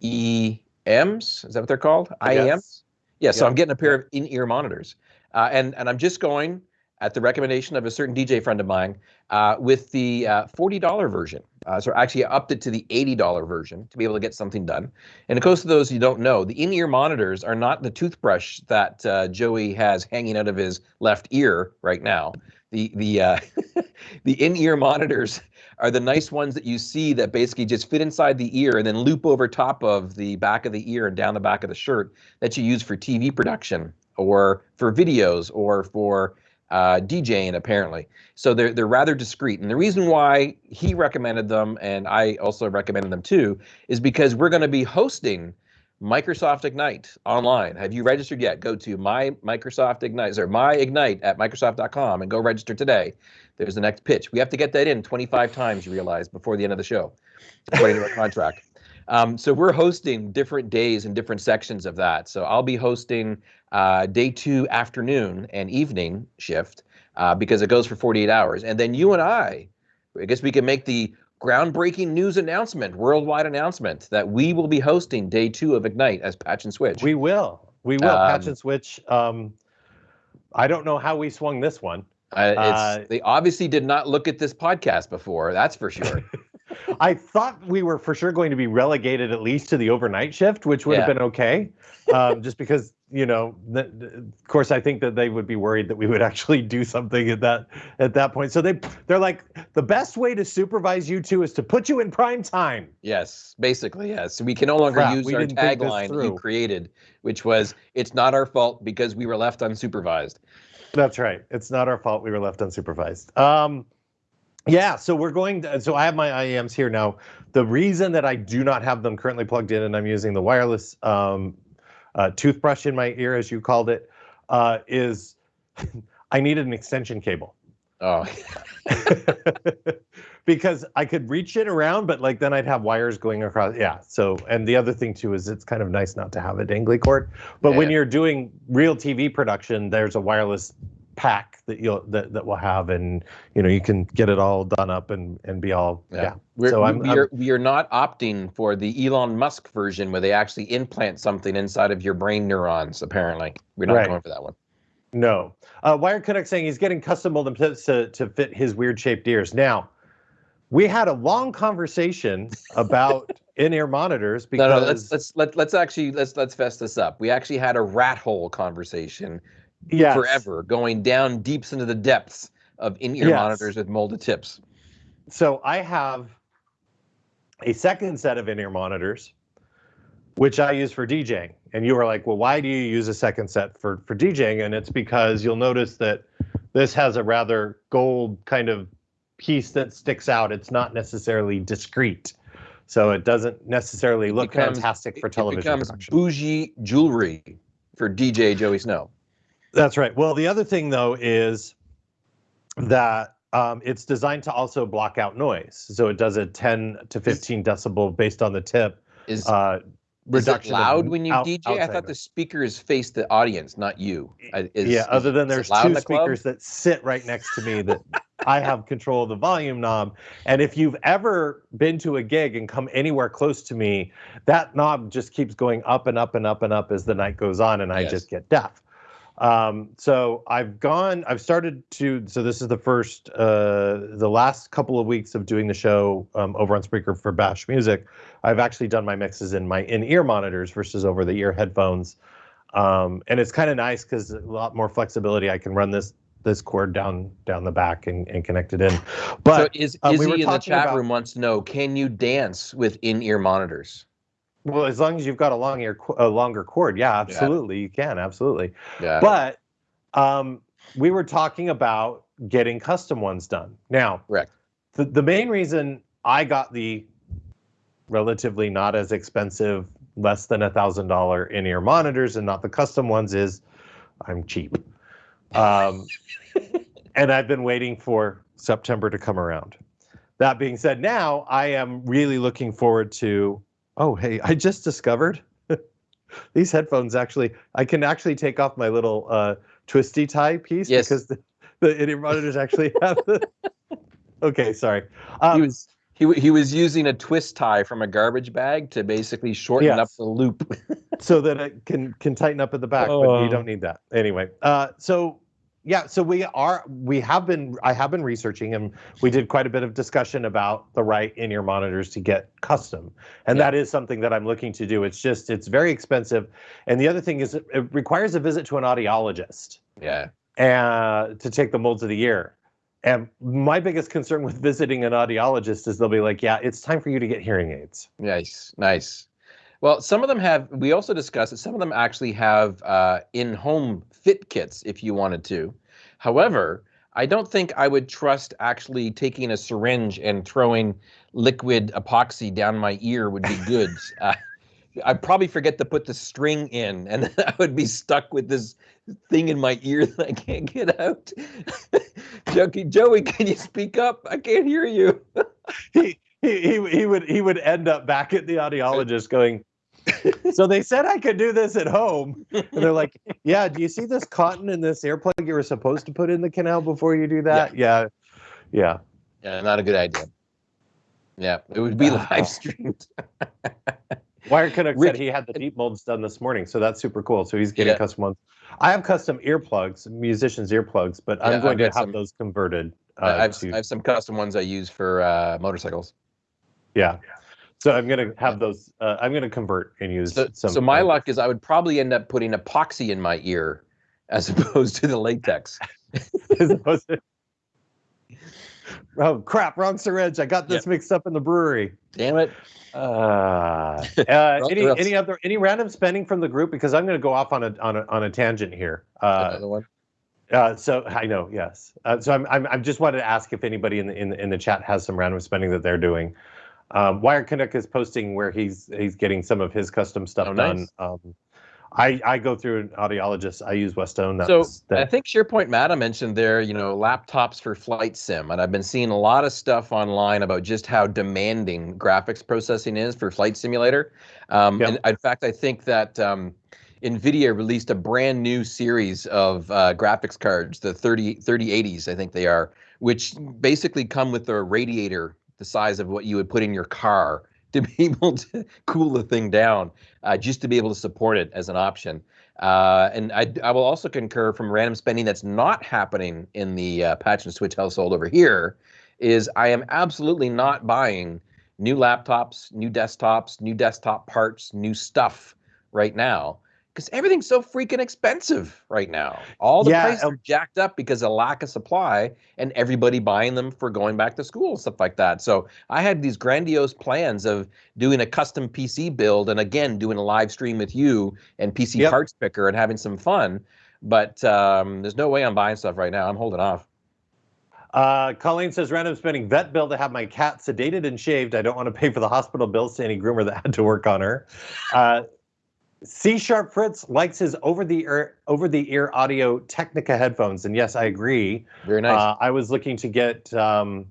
E M's? Is that what they're called? IEMs? Yes. Yeah, so Yeah. I'm getting a pair of in-ear monitors, uh, and and I'm just going at the recommendation of a certain DJ friend of mine uh, with the uh, $40 version. Uh, so actually, I upped it to the $80 version to be able to get something done. And of course, to those who don't know, the in-ear monitors are not the toothbrush that uh, Joey has hanging out of his left ear right now. The the uh, (laughs) the in-ear monitors are the nice ones that you see that basically just fit inside the ear and then loop over top of the back of the ear and down the back of the shirt that you use for TV production or for videos or for uh, DJing apparently. So they're they're rather discreet. And the reason why he recommended them and I also recommended them too is because we're going to be hosting Microsoft Ignite online. Have you registered yet? Go to my Microsoft Ignite or my Ignite at Microsoft.com and go register today. There's the next pitch. We have to get that in 25 times, you realize, before the end of the show, according to our (laughs) contract. Um, so we're hosting different days and different sections of that. So I'll be hosting uh, day two afternoon and evening shift uh, because it goes for 48 hours. And then you and I, I guess we can make the groundbreaking news announcement, worldwide announcement that we will be hosting day two of Ignite as Patch and Switch. We will. We will patch Um, and switch. Um, I don't know how we swung this one. Uh, it's, Uh, they obviously did not look at this podcast before. That's for sure. (laughs) I thought we were for sure going to be relegated at least to the overnight shift, which would have been okay. Um, just because, you know, th- of course, I think that they would be worried that we would actually do something at that at that point. So they they're like, the best way to supervise you two is to put you in prime time. yes, basically, yes. We can no longer Crap, use our didn't think this tagline you created, which was "It's not our fault because we were left unsupervised." That's right. It's not our fault we were left unsupervised. Um, yeah, so we're going to, so I have my IEMs here now. The reason that I do not have them currently plugged in and I'm using the wireless um, uh, toothbrush in my ear, as you called it, uh, is (laughs) I needed an extension cable. Oh, (laughs) because I could reach it around, but like then I'd have wires going across. Yeah. So, and the other thing too is it's kind of nice not to have a dangly cord. But when you're doing real TV production, there's a wireless pack that you'll that, that will have, and you know you can get it all done up and and be all yeah. We're, So I'm- we, I'm- are, we are not opting for the Elon Musk version where they actually implant something inside of your brain neurons. Apparently, we're not Right. going for that one. No. Uh, Wired Canuck saying he's getting custom molded tips to, to fit his weird shaped ears. Now, we had a long conversation (laughs) about in-ear monitors No, because no. Let's let's let, let's actually let's let's fess this up. We actually had a rat hole conversation yes, forever, going down deeps into the depths of in-ear Yes. monitors with molded tips. So I have a second set of in-ear monitors, which I use for DJing. And you were like, well, why do you use a second set for, for DJing? And it's because you'll notice that this has a rather gold kind of piece that sticks out. It's not necessarily discreet. So it doesn't necessarily look becomes- fantastic for television. It becomes production. bougie jewelry for DJ Joey Snow. That's right. Well, the other thing though is that um, it's designed to also block out noise. So it does a 10 to 15 decibel based on the tip Is uh, Is it reduction. of loud when you out- DJ? I thought the speakers face the audience, not you. Is, yeah. Other than there's two the club? speakers that sit right next to me that I have control of the volume knob. And if you've ever been to a gig and come anywhere close to me, that knob just keeps going up and up and up and up as the night goes on, and I Yes. just get deaf. Um, so I've gone, I've started to, so this is the first, uh, the last couple of weeks of doing the show um, over on Spreaker for Bash Music. I've actually done my mixes in my in-ear monitors versus over the ear headphones. Um, and it's kind of nice because a lot more flexibility. I can run this this cord down down the back and, and connect it in. But so is uh, Izzy we in the chat about- room wants to know: Can you dance with in-ear monitors? Well, as long as you've got a long ear, a longer cord, yeah, absolutely, you can, absolutely. Yeah. But um, we were talking about getting custom ones done. Now, Correct. the, the main reason I got the relatively not as expensive, less than a thousand dollar in-ear monitors and not the custom ones is I'm cheap. Um, (laughs) and I've been waiting for September to come around. That being said, now I am really looking forward to. Oh, hey, I just discovered (laughs) these headphones actually. I can actually take off my little uh, twisty tie piece Yes. because the, the in-ear monitors actually have the. (laughs) Okay, sorry. Um, he was he, he was using a twist tie from a garbage bag to basically shorten up the loop. (laughs) so that it can can tighten up at the back, but Oh. you don't need that anyway. Uh, so yeah, so we are we have been I have been researching and we did quite a bit of discussion about the right in-ear monitors to get custom, and Yeah. that is something that I'm looking to do. It's just it's very expensive, and the other thing is it, it requires a visit to an audiologist yeah. and to take the molds of the ear. And my biggest concern with visiting an audiologist is they'll be like, "Yeah, it's time for you to get hearing aids." Nice, nice. Well, some of them have. We also discussed that some of them actually have uh, in-home fit kits if you wanted to. However, I don't think I would trust actually taking a syringe and throwing liquid epoxy down my ear would be good. (laughs) uh, I'd probably forget to put the string in, (laughs) and then I would be stuck with this thing in my ear that I can't get out. (laughs) Joey, Joey, can you speak up? I can't hear you. he, he he he would he would end up back at the audiologist going (laughs) so they said i could do this at home and they're like yeah do you see this cotton in this earplug you were supposed to put in the canal before you do that yeah yeah, Yeah, not a good idea. Yeah, it would be (sighs) live streamed. (laughs) wire canuck Rick- said he had the deep molds done this morning so that's super cool so he's getting Yeah. custom ones i have custom earplugs musicians earplugs but i'm going I've to have some- those converted uh, I have, to, I have some custom ones I use for uh, motorcycles. yeah so i'm going to have those uh, i'm going to convert and use So, some so my luck is I would probably end up putting epoxy in my ear as (laughs) opposed to the latex. (laughs) as opposed to oh crap wrong syringe. I got this mixed up in the brewery. Damn it. uh, uh (laughs) any any other any random spending from the group? Because i'm going to go off on a on a, on a tangent here. Uh, Another one. uh so i know yes. Uh, so I'm, I'm i'm just wanted to ask if anybody in the in the, in the chat has some random spending that they're doing um wire canuck is posting where he's he's getting some of his custom stuff Oh, done nice. um I, I go through an audiologist. I use Westone. So I that, think SharePoint Mata mentioned there, you know, laptops for flight sim, and I've been seeing a lot of stuff online about just how demanding graphics processing is for Flight Simulator. Um, Yep. And in fact, I think that um, NVIDIA released a brand new series of uh, graphics cards, the 30 3080s, I think they are, which basically come with a radiator the size of what you would put in your car (laughs) to be able to cool the thing down, uh, just to be able to support it as an option. Uh, and I, I will also concur from random spending that's not happening in the uh, patch and switch household over here is I am absolutely not buying new laptops, new desktops, new desktop parts, new stuff right now because everything's so freaking expensive right now. All the Yeah, prices um, are jacked up because of lack of supply and everybody buying them for going back to school and stuff like that. So I had these grandiose plans of doing a custom PC build and again doing a live stream with you and PC Yep. Parts Picker and having some fun. But um, there's no way I'm buying stuff right now. I'm holding off. Uh, Colleen says random spending vet bill to have my cat sedated and shaved. I don't want to pay for the hospital bills to any groomer that had to work on her. Uh, C Sharp Fritz likes his over the ear over the ear audio Technica headphones, and yes, I agree. Very nice. Uh, I was looking to get, um,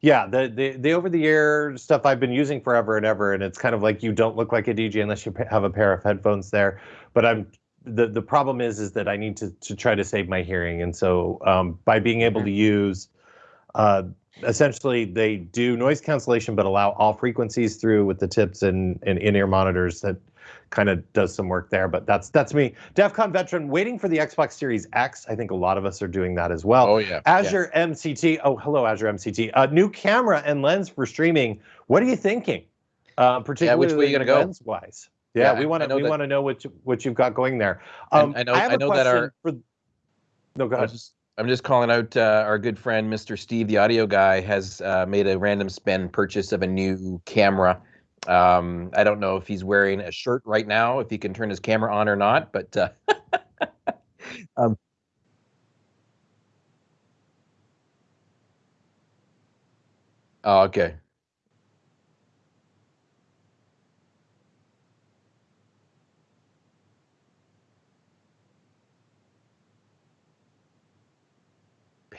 yeah, the the the over the ear stuff I've been using forever and ever, and it's kind of like you don't look like a DJ unless you have a pair of headphones there. But I'm the the problem is is that I need to to try to save my hearing, and so um, by being able to use, uh, essentially they do noise cancellation but allow all frequencies through with the tips and and in ear monitors that kind of does some work there. But that's that's me. DEF CON veteran, waiting for the Xbox Series X. I think a lot of us are doing that as well. Oh yeah. Azure yeah. MCT. Oh, hello, Azure MCT. Uh, new camera and lens for streaming. What are you thinking? Uh, particularly yeah, which way are you gonna go? Lens wise. Yeah, yeah, we want to we want to know what you, what you've got going there. Um, I know I, I know that our for, no go ahead. I'm just calling out uh, our good friend Mr. Steve, the audio guy, has uh, made a random spend purchase of a new camera. Um, I don't know if he's wearing a shirt right now, if he can turn his camera on or not, but uh, (laughs) um, oh, okay.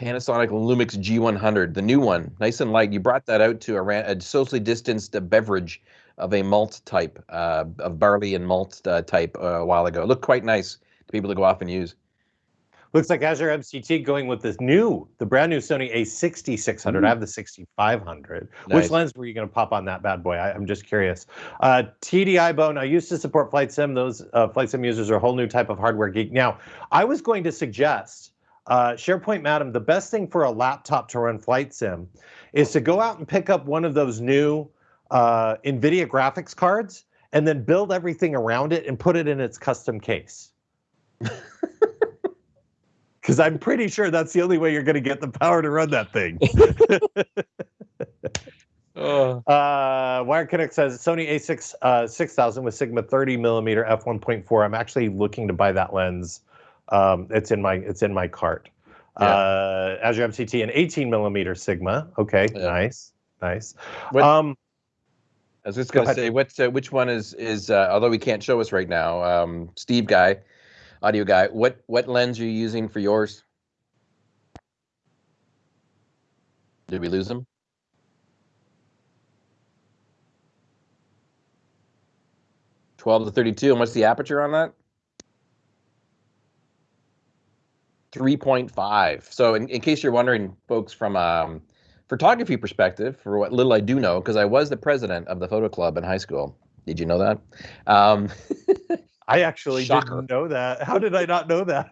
Panasonic Lumix G100, the new one, nice and light. You brought that out to a, a socially distanced beverage of a malt type, uh, of barley and malt uh, type uh, a while ago. It looked quite nice to people to go off and use. Looks like Azure MCT going with this new, the brand new Sony A6600. I have the 6500. Nice. Which lens were you going to pop on that bad boy? I, am just curious. Uh, TDI Bone, I used to support Flight Sim. Those uh, Flight Sim users are a whole new type of hardware geek. Now, I was going to suggest uh, SharePoint Madam, the best thing for a laptop to run Flight Sim is to go out and pick up one of those new uh, NVIDIA graphics cards and then build everything around it and put it in its custom case. (laughs) Because I'm pretty sure that's the only way you're going to get the power to run that thing. (laughs) Uh, uh, Wire Canuck says Sony A6 uh, 6000 with Sigma 30 millimeter f1.4. I'm actually looking to buy that lens um, it's in my it's in my cart. Yeah. Uh, Azure MCT and 18 millimeter Sigma. Okay, yeah. nice, nice. What, um, I was just going to say, what uh, which one is is uh, although we can't show us right now, um, Steve guy, audio guy. What what lens are you using for yours? Did we lose him? Twelve to thirty-two. And what's the aperture on that? 3.5. So in, in case you're wondering, folks, from um, photography perspective, for what little I do know, because I was the president of the photo club in high school. Did you know that? Um, (laughs) I actually Shocker. didn't know that. How did I not know that?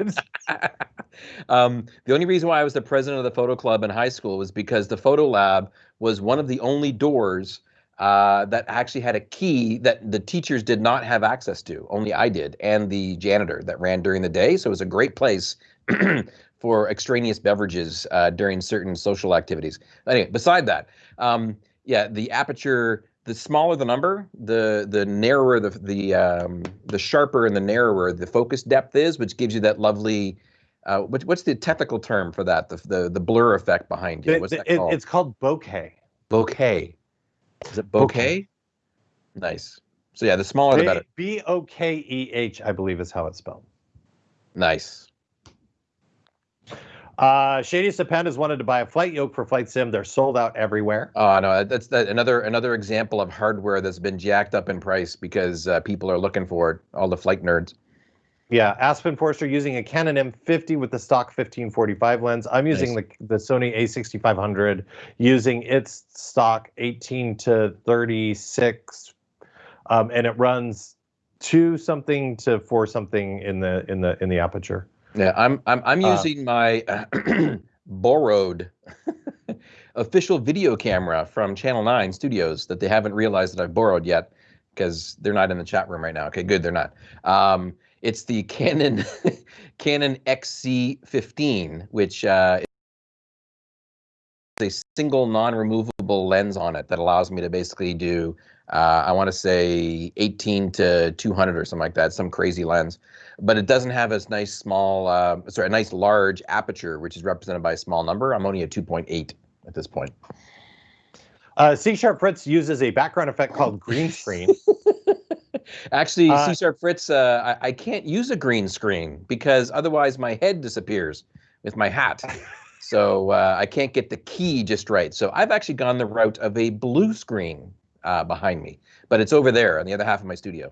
(laughs) um, the only reason why I was the president of the photo club in high school was because the photo lab was one of the only doors uh, that actually had a key that the teachers did not have access to. Only I did, and the janitor that ran during the day. So it was a great place (clears throat) for extraneous beverages uh, during certain social activities. Anyway, beside that, um, yeah, the aperture, the smaller the number, the the narrower the the um, the sharper and the narrower the focus depth is, which gives you that lovely. Uh, what, what's the technical term for that? The the, the blur effect behind you. What's it, that called? It's called bokeh. Bokeh. Is it bokeh? bokeh? Nice. So yeah, the smaller the better. B O K E H, I believe, is how it's spelled. Nice. Uh, Shadiest of Pandas wanted to buy a flight yoke for Flight Sim. They're sold out everywhere. Oh no, that's that another another example of hardware that's been jacked up in price because uh, people are looking for it. All the flight nerds. Yeah, Aspen Forster using a Canon M50 with the stock 1545 lens. I'm using nice. the the Sony A6500 using its stock 18 to 36, um, and it runs two something to four something in the in the in the aperture. Yeah, I'm I'm I'm uh, using my uh, (clears throat) borrowed (laughs) official video camera from Channel 9 Studios that they haven't realized that I've borrowed yet because they're not in the chat room right now. Okay, good, they're not. Um, it's the Canon (laughs) Canon XC15, which uh, is a single non-removable lens on it that allows me to basically do uh, I want to say 18 to 200 or something like that, some crazy lens. But it doesn't have a nice small, uh, sorry, a nice large aperture, which is represented by a small number. I'm only at 2.8 at this point. Uh, C Sharp Fritz uses a background effect called green screen. (laughs) Actually, uh, C Sharp Fritz, uh, I, I can't use a green screen because otherwise my head disappears with my hat. so uh, I can't get the key just right. So I've actually gone the route of a blue screen uh, behind me, but it's over there on the other half of my studio.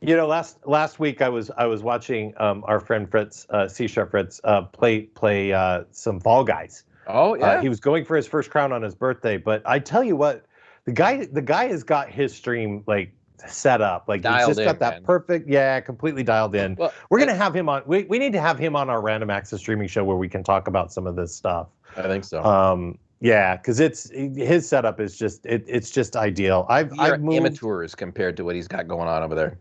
You know, last last week I was I was watching um, our friend Fritz uh, C Sharp Fritz uh, play play uh, some Fall Guys. Oh uh, yeah. he was going for his first crown on his birthday, but I tell you what, the guy the guy has got his stream like set up. Like he's Dialed just got that man. perfect, yeah, completely dialed in. Well, We're gonna have him on. We, we need to have him on our random access streaming show where we can talk about some of this stuff. I think so. Um, yeah, because it's his setup is just it, it's just ideal. I've are I've moved. amateurs compared to what he's got going on over there.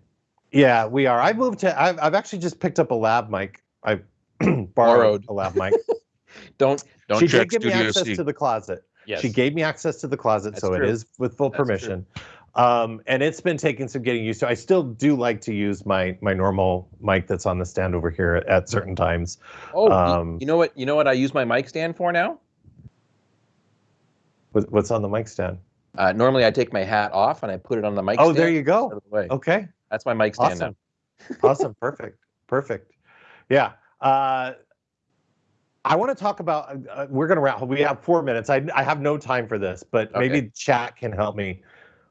Yeah, we are. I've moved to. I've I've actually just picked up a lab mic. I (clears throat) borrowed, Borrowed. a lab mic. (laughs) Don't Don't she did give me access C. to the closet. yes. She gave me access to the closet, That's so true. it is with full That's true. permission. Um, and it's been taking some getting used to. I still do like to use my my normal mic that's on the stand over here at, at certain times. Oh, um, you know what? You know what I use my mic stand for now? What- What's on the mic stand? Uh, normally, I take my hat off and I put it on the mic. Oh, there you go. the. Okay, That's my mic stand awesome, now. (laughs) awesome, perfect, perfect. Yeah. Uh, I want to talk about. Uh, uh, we're gonna wrap. We have four minutes. I I have no time for this, but Okay. maybe chat can help me.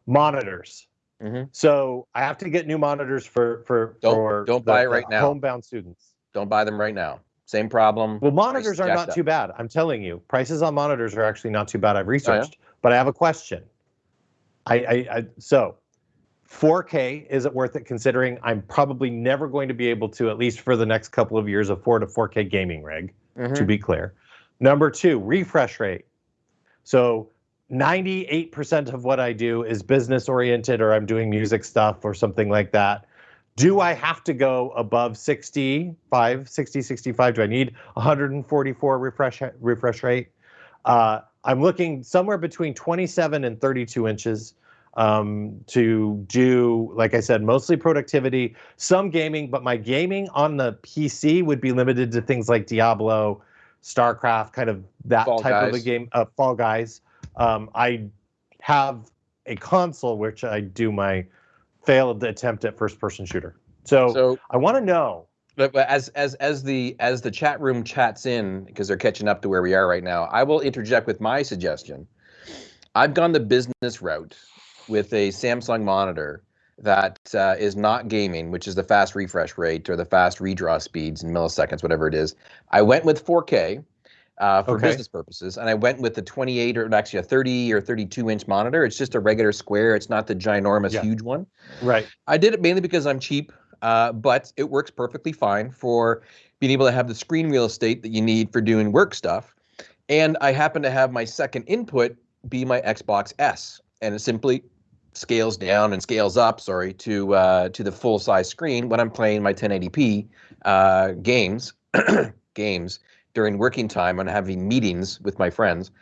Monitors. Mhm. So I have to get new monitors for for Don't- for don't the- buy it right now. Homebound students. Don't buy them right now. Same problem. Well, monitors are not up. too bad. I'm telling you, prices on monitors are actually not too bad. Oh, I've researched, but I have a question. I, I, I so 4K is it worth it? Considering I'm probably never going to be able to, at least for the next couple of years, afford a 4K gaming rig. Mhm. To be clear, number two, refresh rate. So 98% of what I do is business oriented, or I'm doing music stuff or something like that. Do I have to go above 65, 60, 65? Do I need 144 refresh refresh rate? Uh, I'm looking somewhere between 27 and 32 inches um, to do, like I said, mostly productivity, some gaming, but my gaming on the PC would be limited to things like Diablo, StarCraft, kind of that Fall type of a Guys. game. Uh, Fall Guys. Um, I have a console which I do my failed the attempt at first-person shooter. So, So, I want to know. but as as as the as the chat room chats in because they're catching up to where we are right now, I will interject with my suggestion. I've gone the business route with a Samsung monitor that uh, is not gaming, which is the fast refresh rate or the fast redraw speeds in milliseconds, whatever it is. I went with 4K uh, for Okay. business purposes, and I went with the 28 or actually a 30 or 32 inch monitor. It's just a regular square. It's not the ginormous, Yeah. huge one. Right. I did it mainly because I'm cheap, uh, but it works perfectly fine for being able to have the screen real estate that you need for doing work stuff. And I happen to have my second input be my Xbox S, and it simply scales down and scales up, sorry, to uh, to the full size screen when I'm playing my 1080p uh, games (clears throat) games during working time and having meetings with my friends.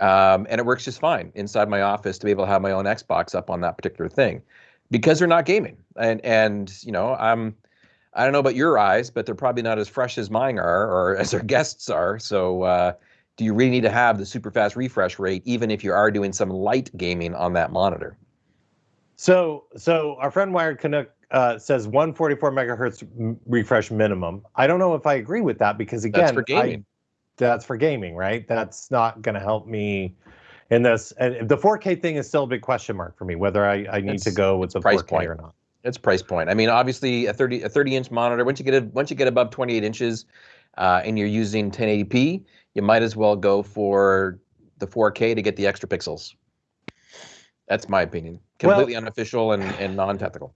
Um, and it works just fine inside my office to be able to have my own Xbox up on that particular thing because they're not gaming. And and you know, I'm I don't know about your eyes, but they're probably not as fresh as mine are or (laughs) as our guests are. So uh, do you really need to have the super fast refresh rate even if you are doing some light gaming on that monitor? So, so our friend Wired Canuck uh, says 144 megahertz refresh minimum. I don't know if I agree with that because again, That's for I- gaming. that's for gaming, right? That's not going to help me in this. And the 4K thing is still a big question mark for me whether I, I need to go with the price 4K point. or not. It's price point. I mean, obviously a 30 a 30 inch monitor. Once you get a, once you get above 28 inches, uh, and you're using 1080p, you might as well go for the 4K to get the extra pixels. That's my opinion. Well- Completely unofficial and, and non-technical.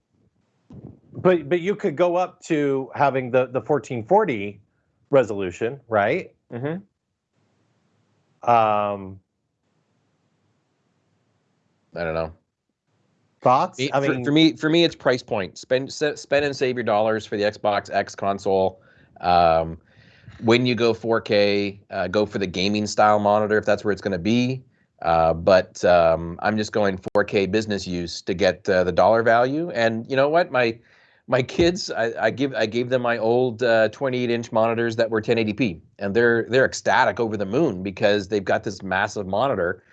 But but you could go up to having the the 1440 resolution, right? Mm-hmm. Um, I don't know. thoughts? Me- I for, mean, for me, for me, it's price point. Spend spend and save your dollars for the Xbox X console. Um, when you go 4K, uh, go for the gaming style monitor if that's where it's going to be. Uh, but um, I'm just going 4K business use to get uh, the dollar value. And you know what, my my kids, I, I give I gave them my old uh, 28 inch monitors that were 1080p, and they're they're ecstatic over the moon because they've got this massive monitor,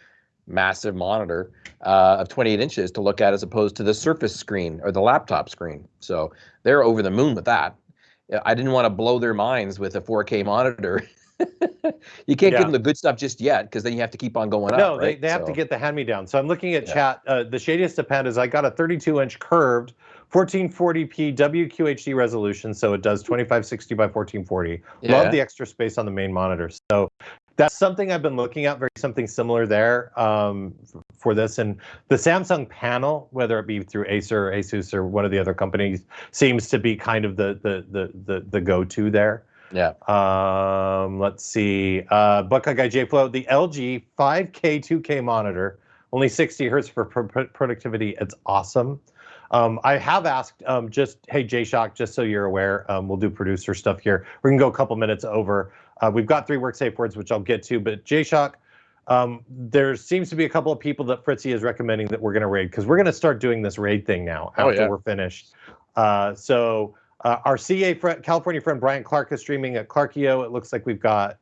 massive monitor uh, of 28 inches to look at as opposed to the Surface screen or the laptop screen. So they're over the moon with that. I didn't want to blow their minds with a 4K monitor. (laughs) (laughs) you can't Yeah. give them the good stuff just yet because then you have to keep on going up. no, they, right? they have to get the hand me down. So I'm looking at Yeah. chat. Uh, the shadiest of pandas, I got a 32 inch curved 1440p WQHD resolution. So it does 2560 by 1440. Yeah. Love the extra space on the main monitor. So that's something I've been looking at, very something similar there um, for this. And the Samsung panel, whether it be through Acer or Asus or one of the other companies, seems to be kind of the the the the, the go-to there. Yeah. Um, let's see. Uh, Buckeye Guy J Flow, the LG 5K 2K monitor, only 60 hertz for productivity. It's awesome. Um, I have asked um, just, hey, J Shock, just so you're aware, um, we'll do producer stuff here. We can go a couple minutes over. Uh, we've got three work safe words, which I'll get to, but J Shock, um, there seems to be a couple of people that Fritzy is recommending that we're going to raid because we're going to start doing this raid thing now oh, after oh, yeah. we're finished. Uh, so uh, our CA friend, California friend Brian Clark is streaming at Clarkio. It looks like we've got,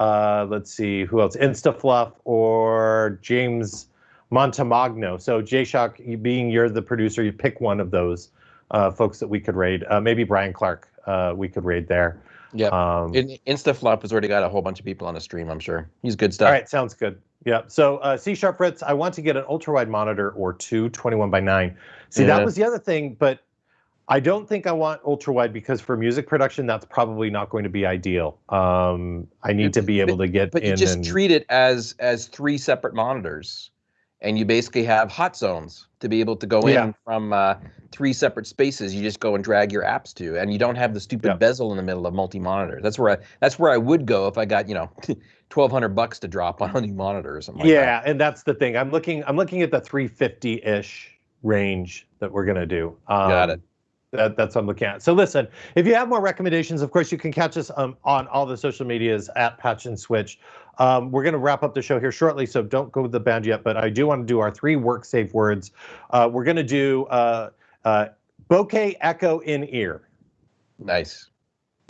uh, let's see, who else? InstaFluff or James Montemagno. So J-Shock, being you're the producer, you pick one of those uh, folks that we could raid. Uh, maybe Brian Clark, uh, we could raid there. Yeah. Um, InstaFluff has already got a whole bunch of people on the stream, I'm sure. He's good stuff. All right, sounds good. Yeah. So uh, C Sharp Fritz, I want to get an ultra wide monitor or two, 21 by 9. See, yeah. that was the other thing, but I don't think I want ultra wide because for music production, that's probably not going to be ideal. Um, I need to be able to get. But you just and, treat it as as three separate monitors, and you basically have hot zones to be able to go yeah. in from uh, three separate spaces. You just go and drag your apps to, and you don't have the stupid yeah. bezel in the middle of multi monitor. That's where I that's where I would go if I got you know. (laughs) 1200 bucks to drop on a new monitor or something like yeah that. and that's the thing i'm looking i'm looking at the 350-ish range that we're going to do um, got it that, that's what I'm looking at. So listen, if you have more recommendations, of course, you can catch us um, on all the social medias at Patch and Switch. Um, we're going to wrap up the show here shortly, so don't go to the band yet. But I do want to do our three work safe words. Uh, we're going to do uh, uh, bokeh echo in ear. Nice.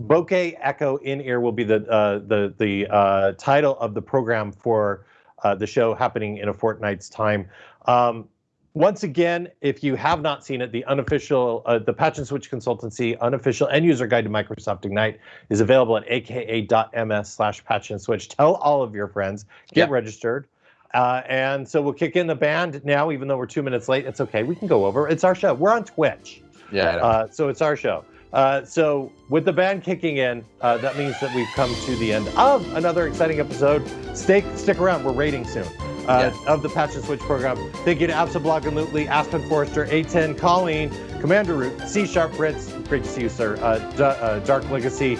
Bokeh echo in ear will be the uh, the the uh, title of the program for uh, the show happening in a fortnight's time. Um, once again, if you have not seen it, the unofficial, uh, the Patch and Switch Consultancy unofficial end user guide to Microsoft Ignite is available at aka.ms slash patch and switch. Tell all of your friends, get registered. Uh, and so we'll kick in the band now, even though we're two minutes late. It's okay. We can go over. It's our show. We're on Twitch. Yeah. Uh, so it's our show. Uh, so with the band kicking in, uh, that means that we've come to the end of another exciting episode. Stay, stick around. We're rating soon uh, yeah. of the Patch and Switch program. Thank you to Absolutely, Aspen Forrester, A10, Colleen, Commander Root, C Sharp Fritz, great to see you, sir, uh, uh, Dark Legacy,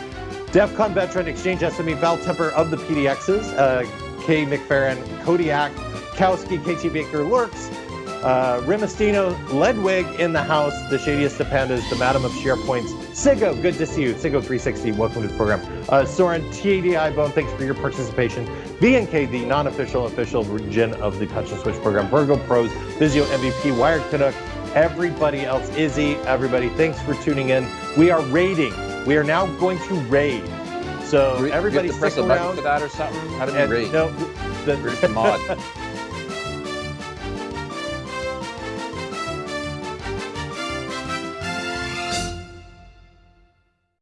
DEF CON veteran, Exchange SME, Val Temper of the PDXs, uh, K. McFerrin, Kodiak, Kowski, KT Baker, Lurks, uh, Rimastino, Ledwig in the house, the shadiest of pandas, the madam of SharePoints, Sigo, good to see you. Sigo360, welcome to the program. Uh, Soren, TADI Bone, thanks for your participation. VNK, the non-official official region of the Patch and Switch program. Virgo Pros, Vizio MVP, Wired Canuck, everybody else, Izzy, everybody, thanks for tuning in. We are raiding. We are now going to raid. So everybody stick press around. for that or something? How do we raid? No, the, mod. (laughs)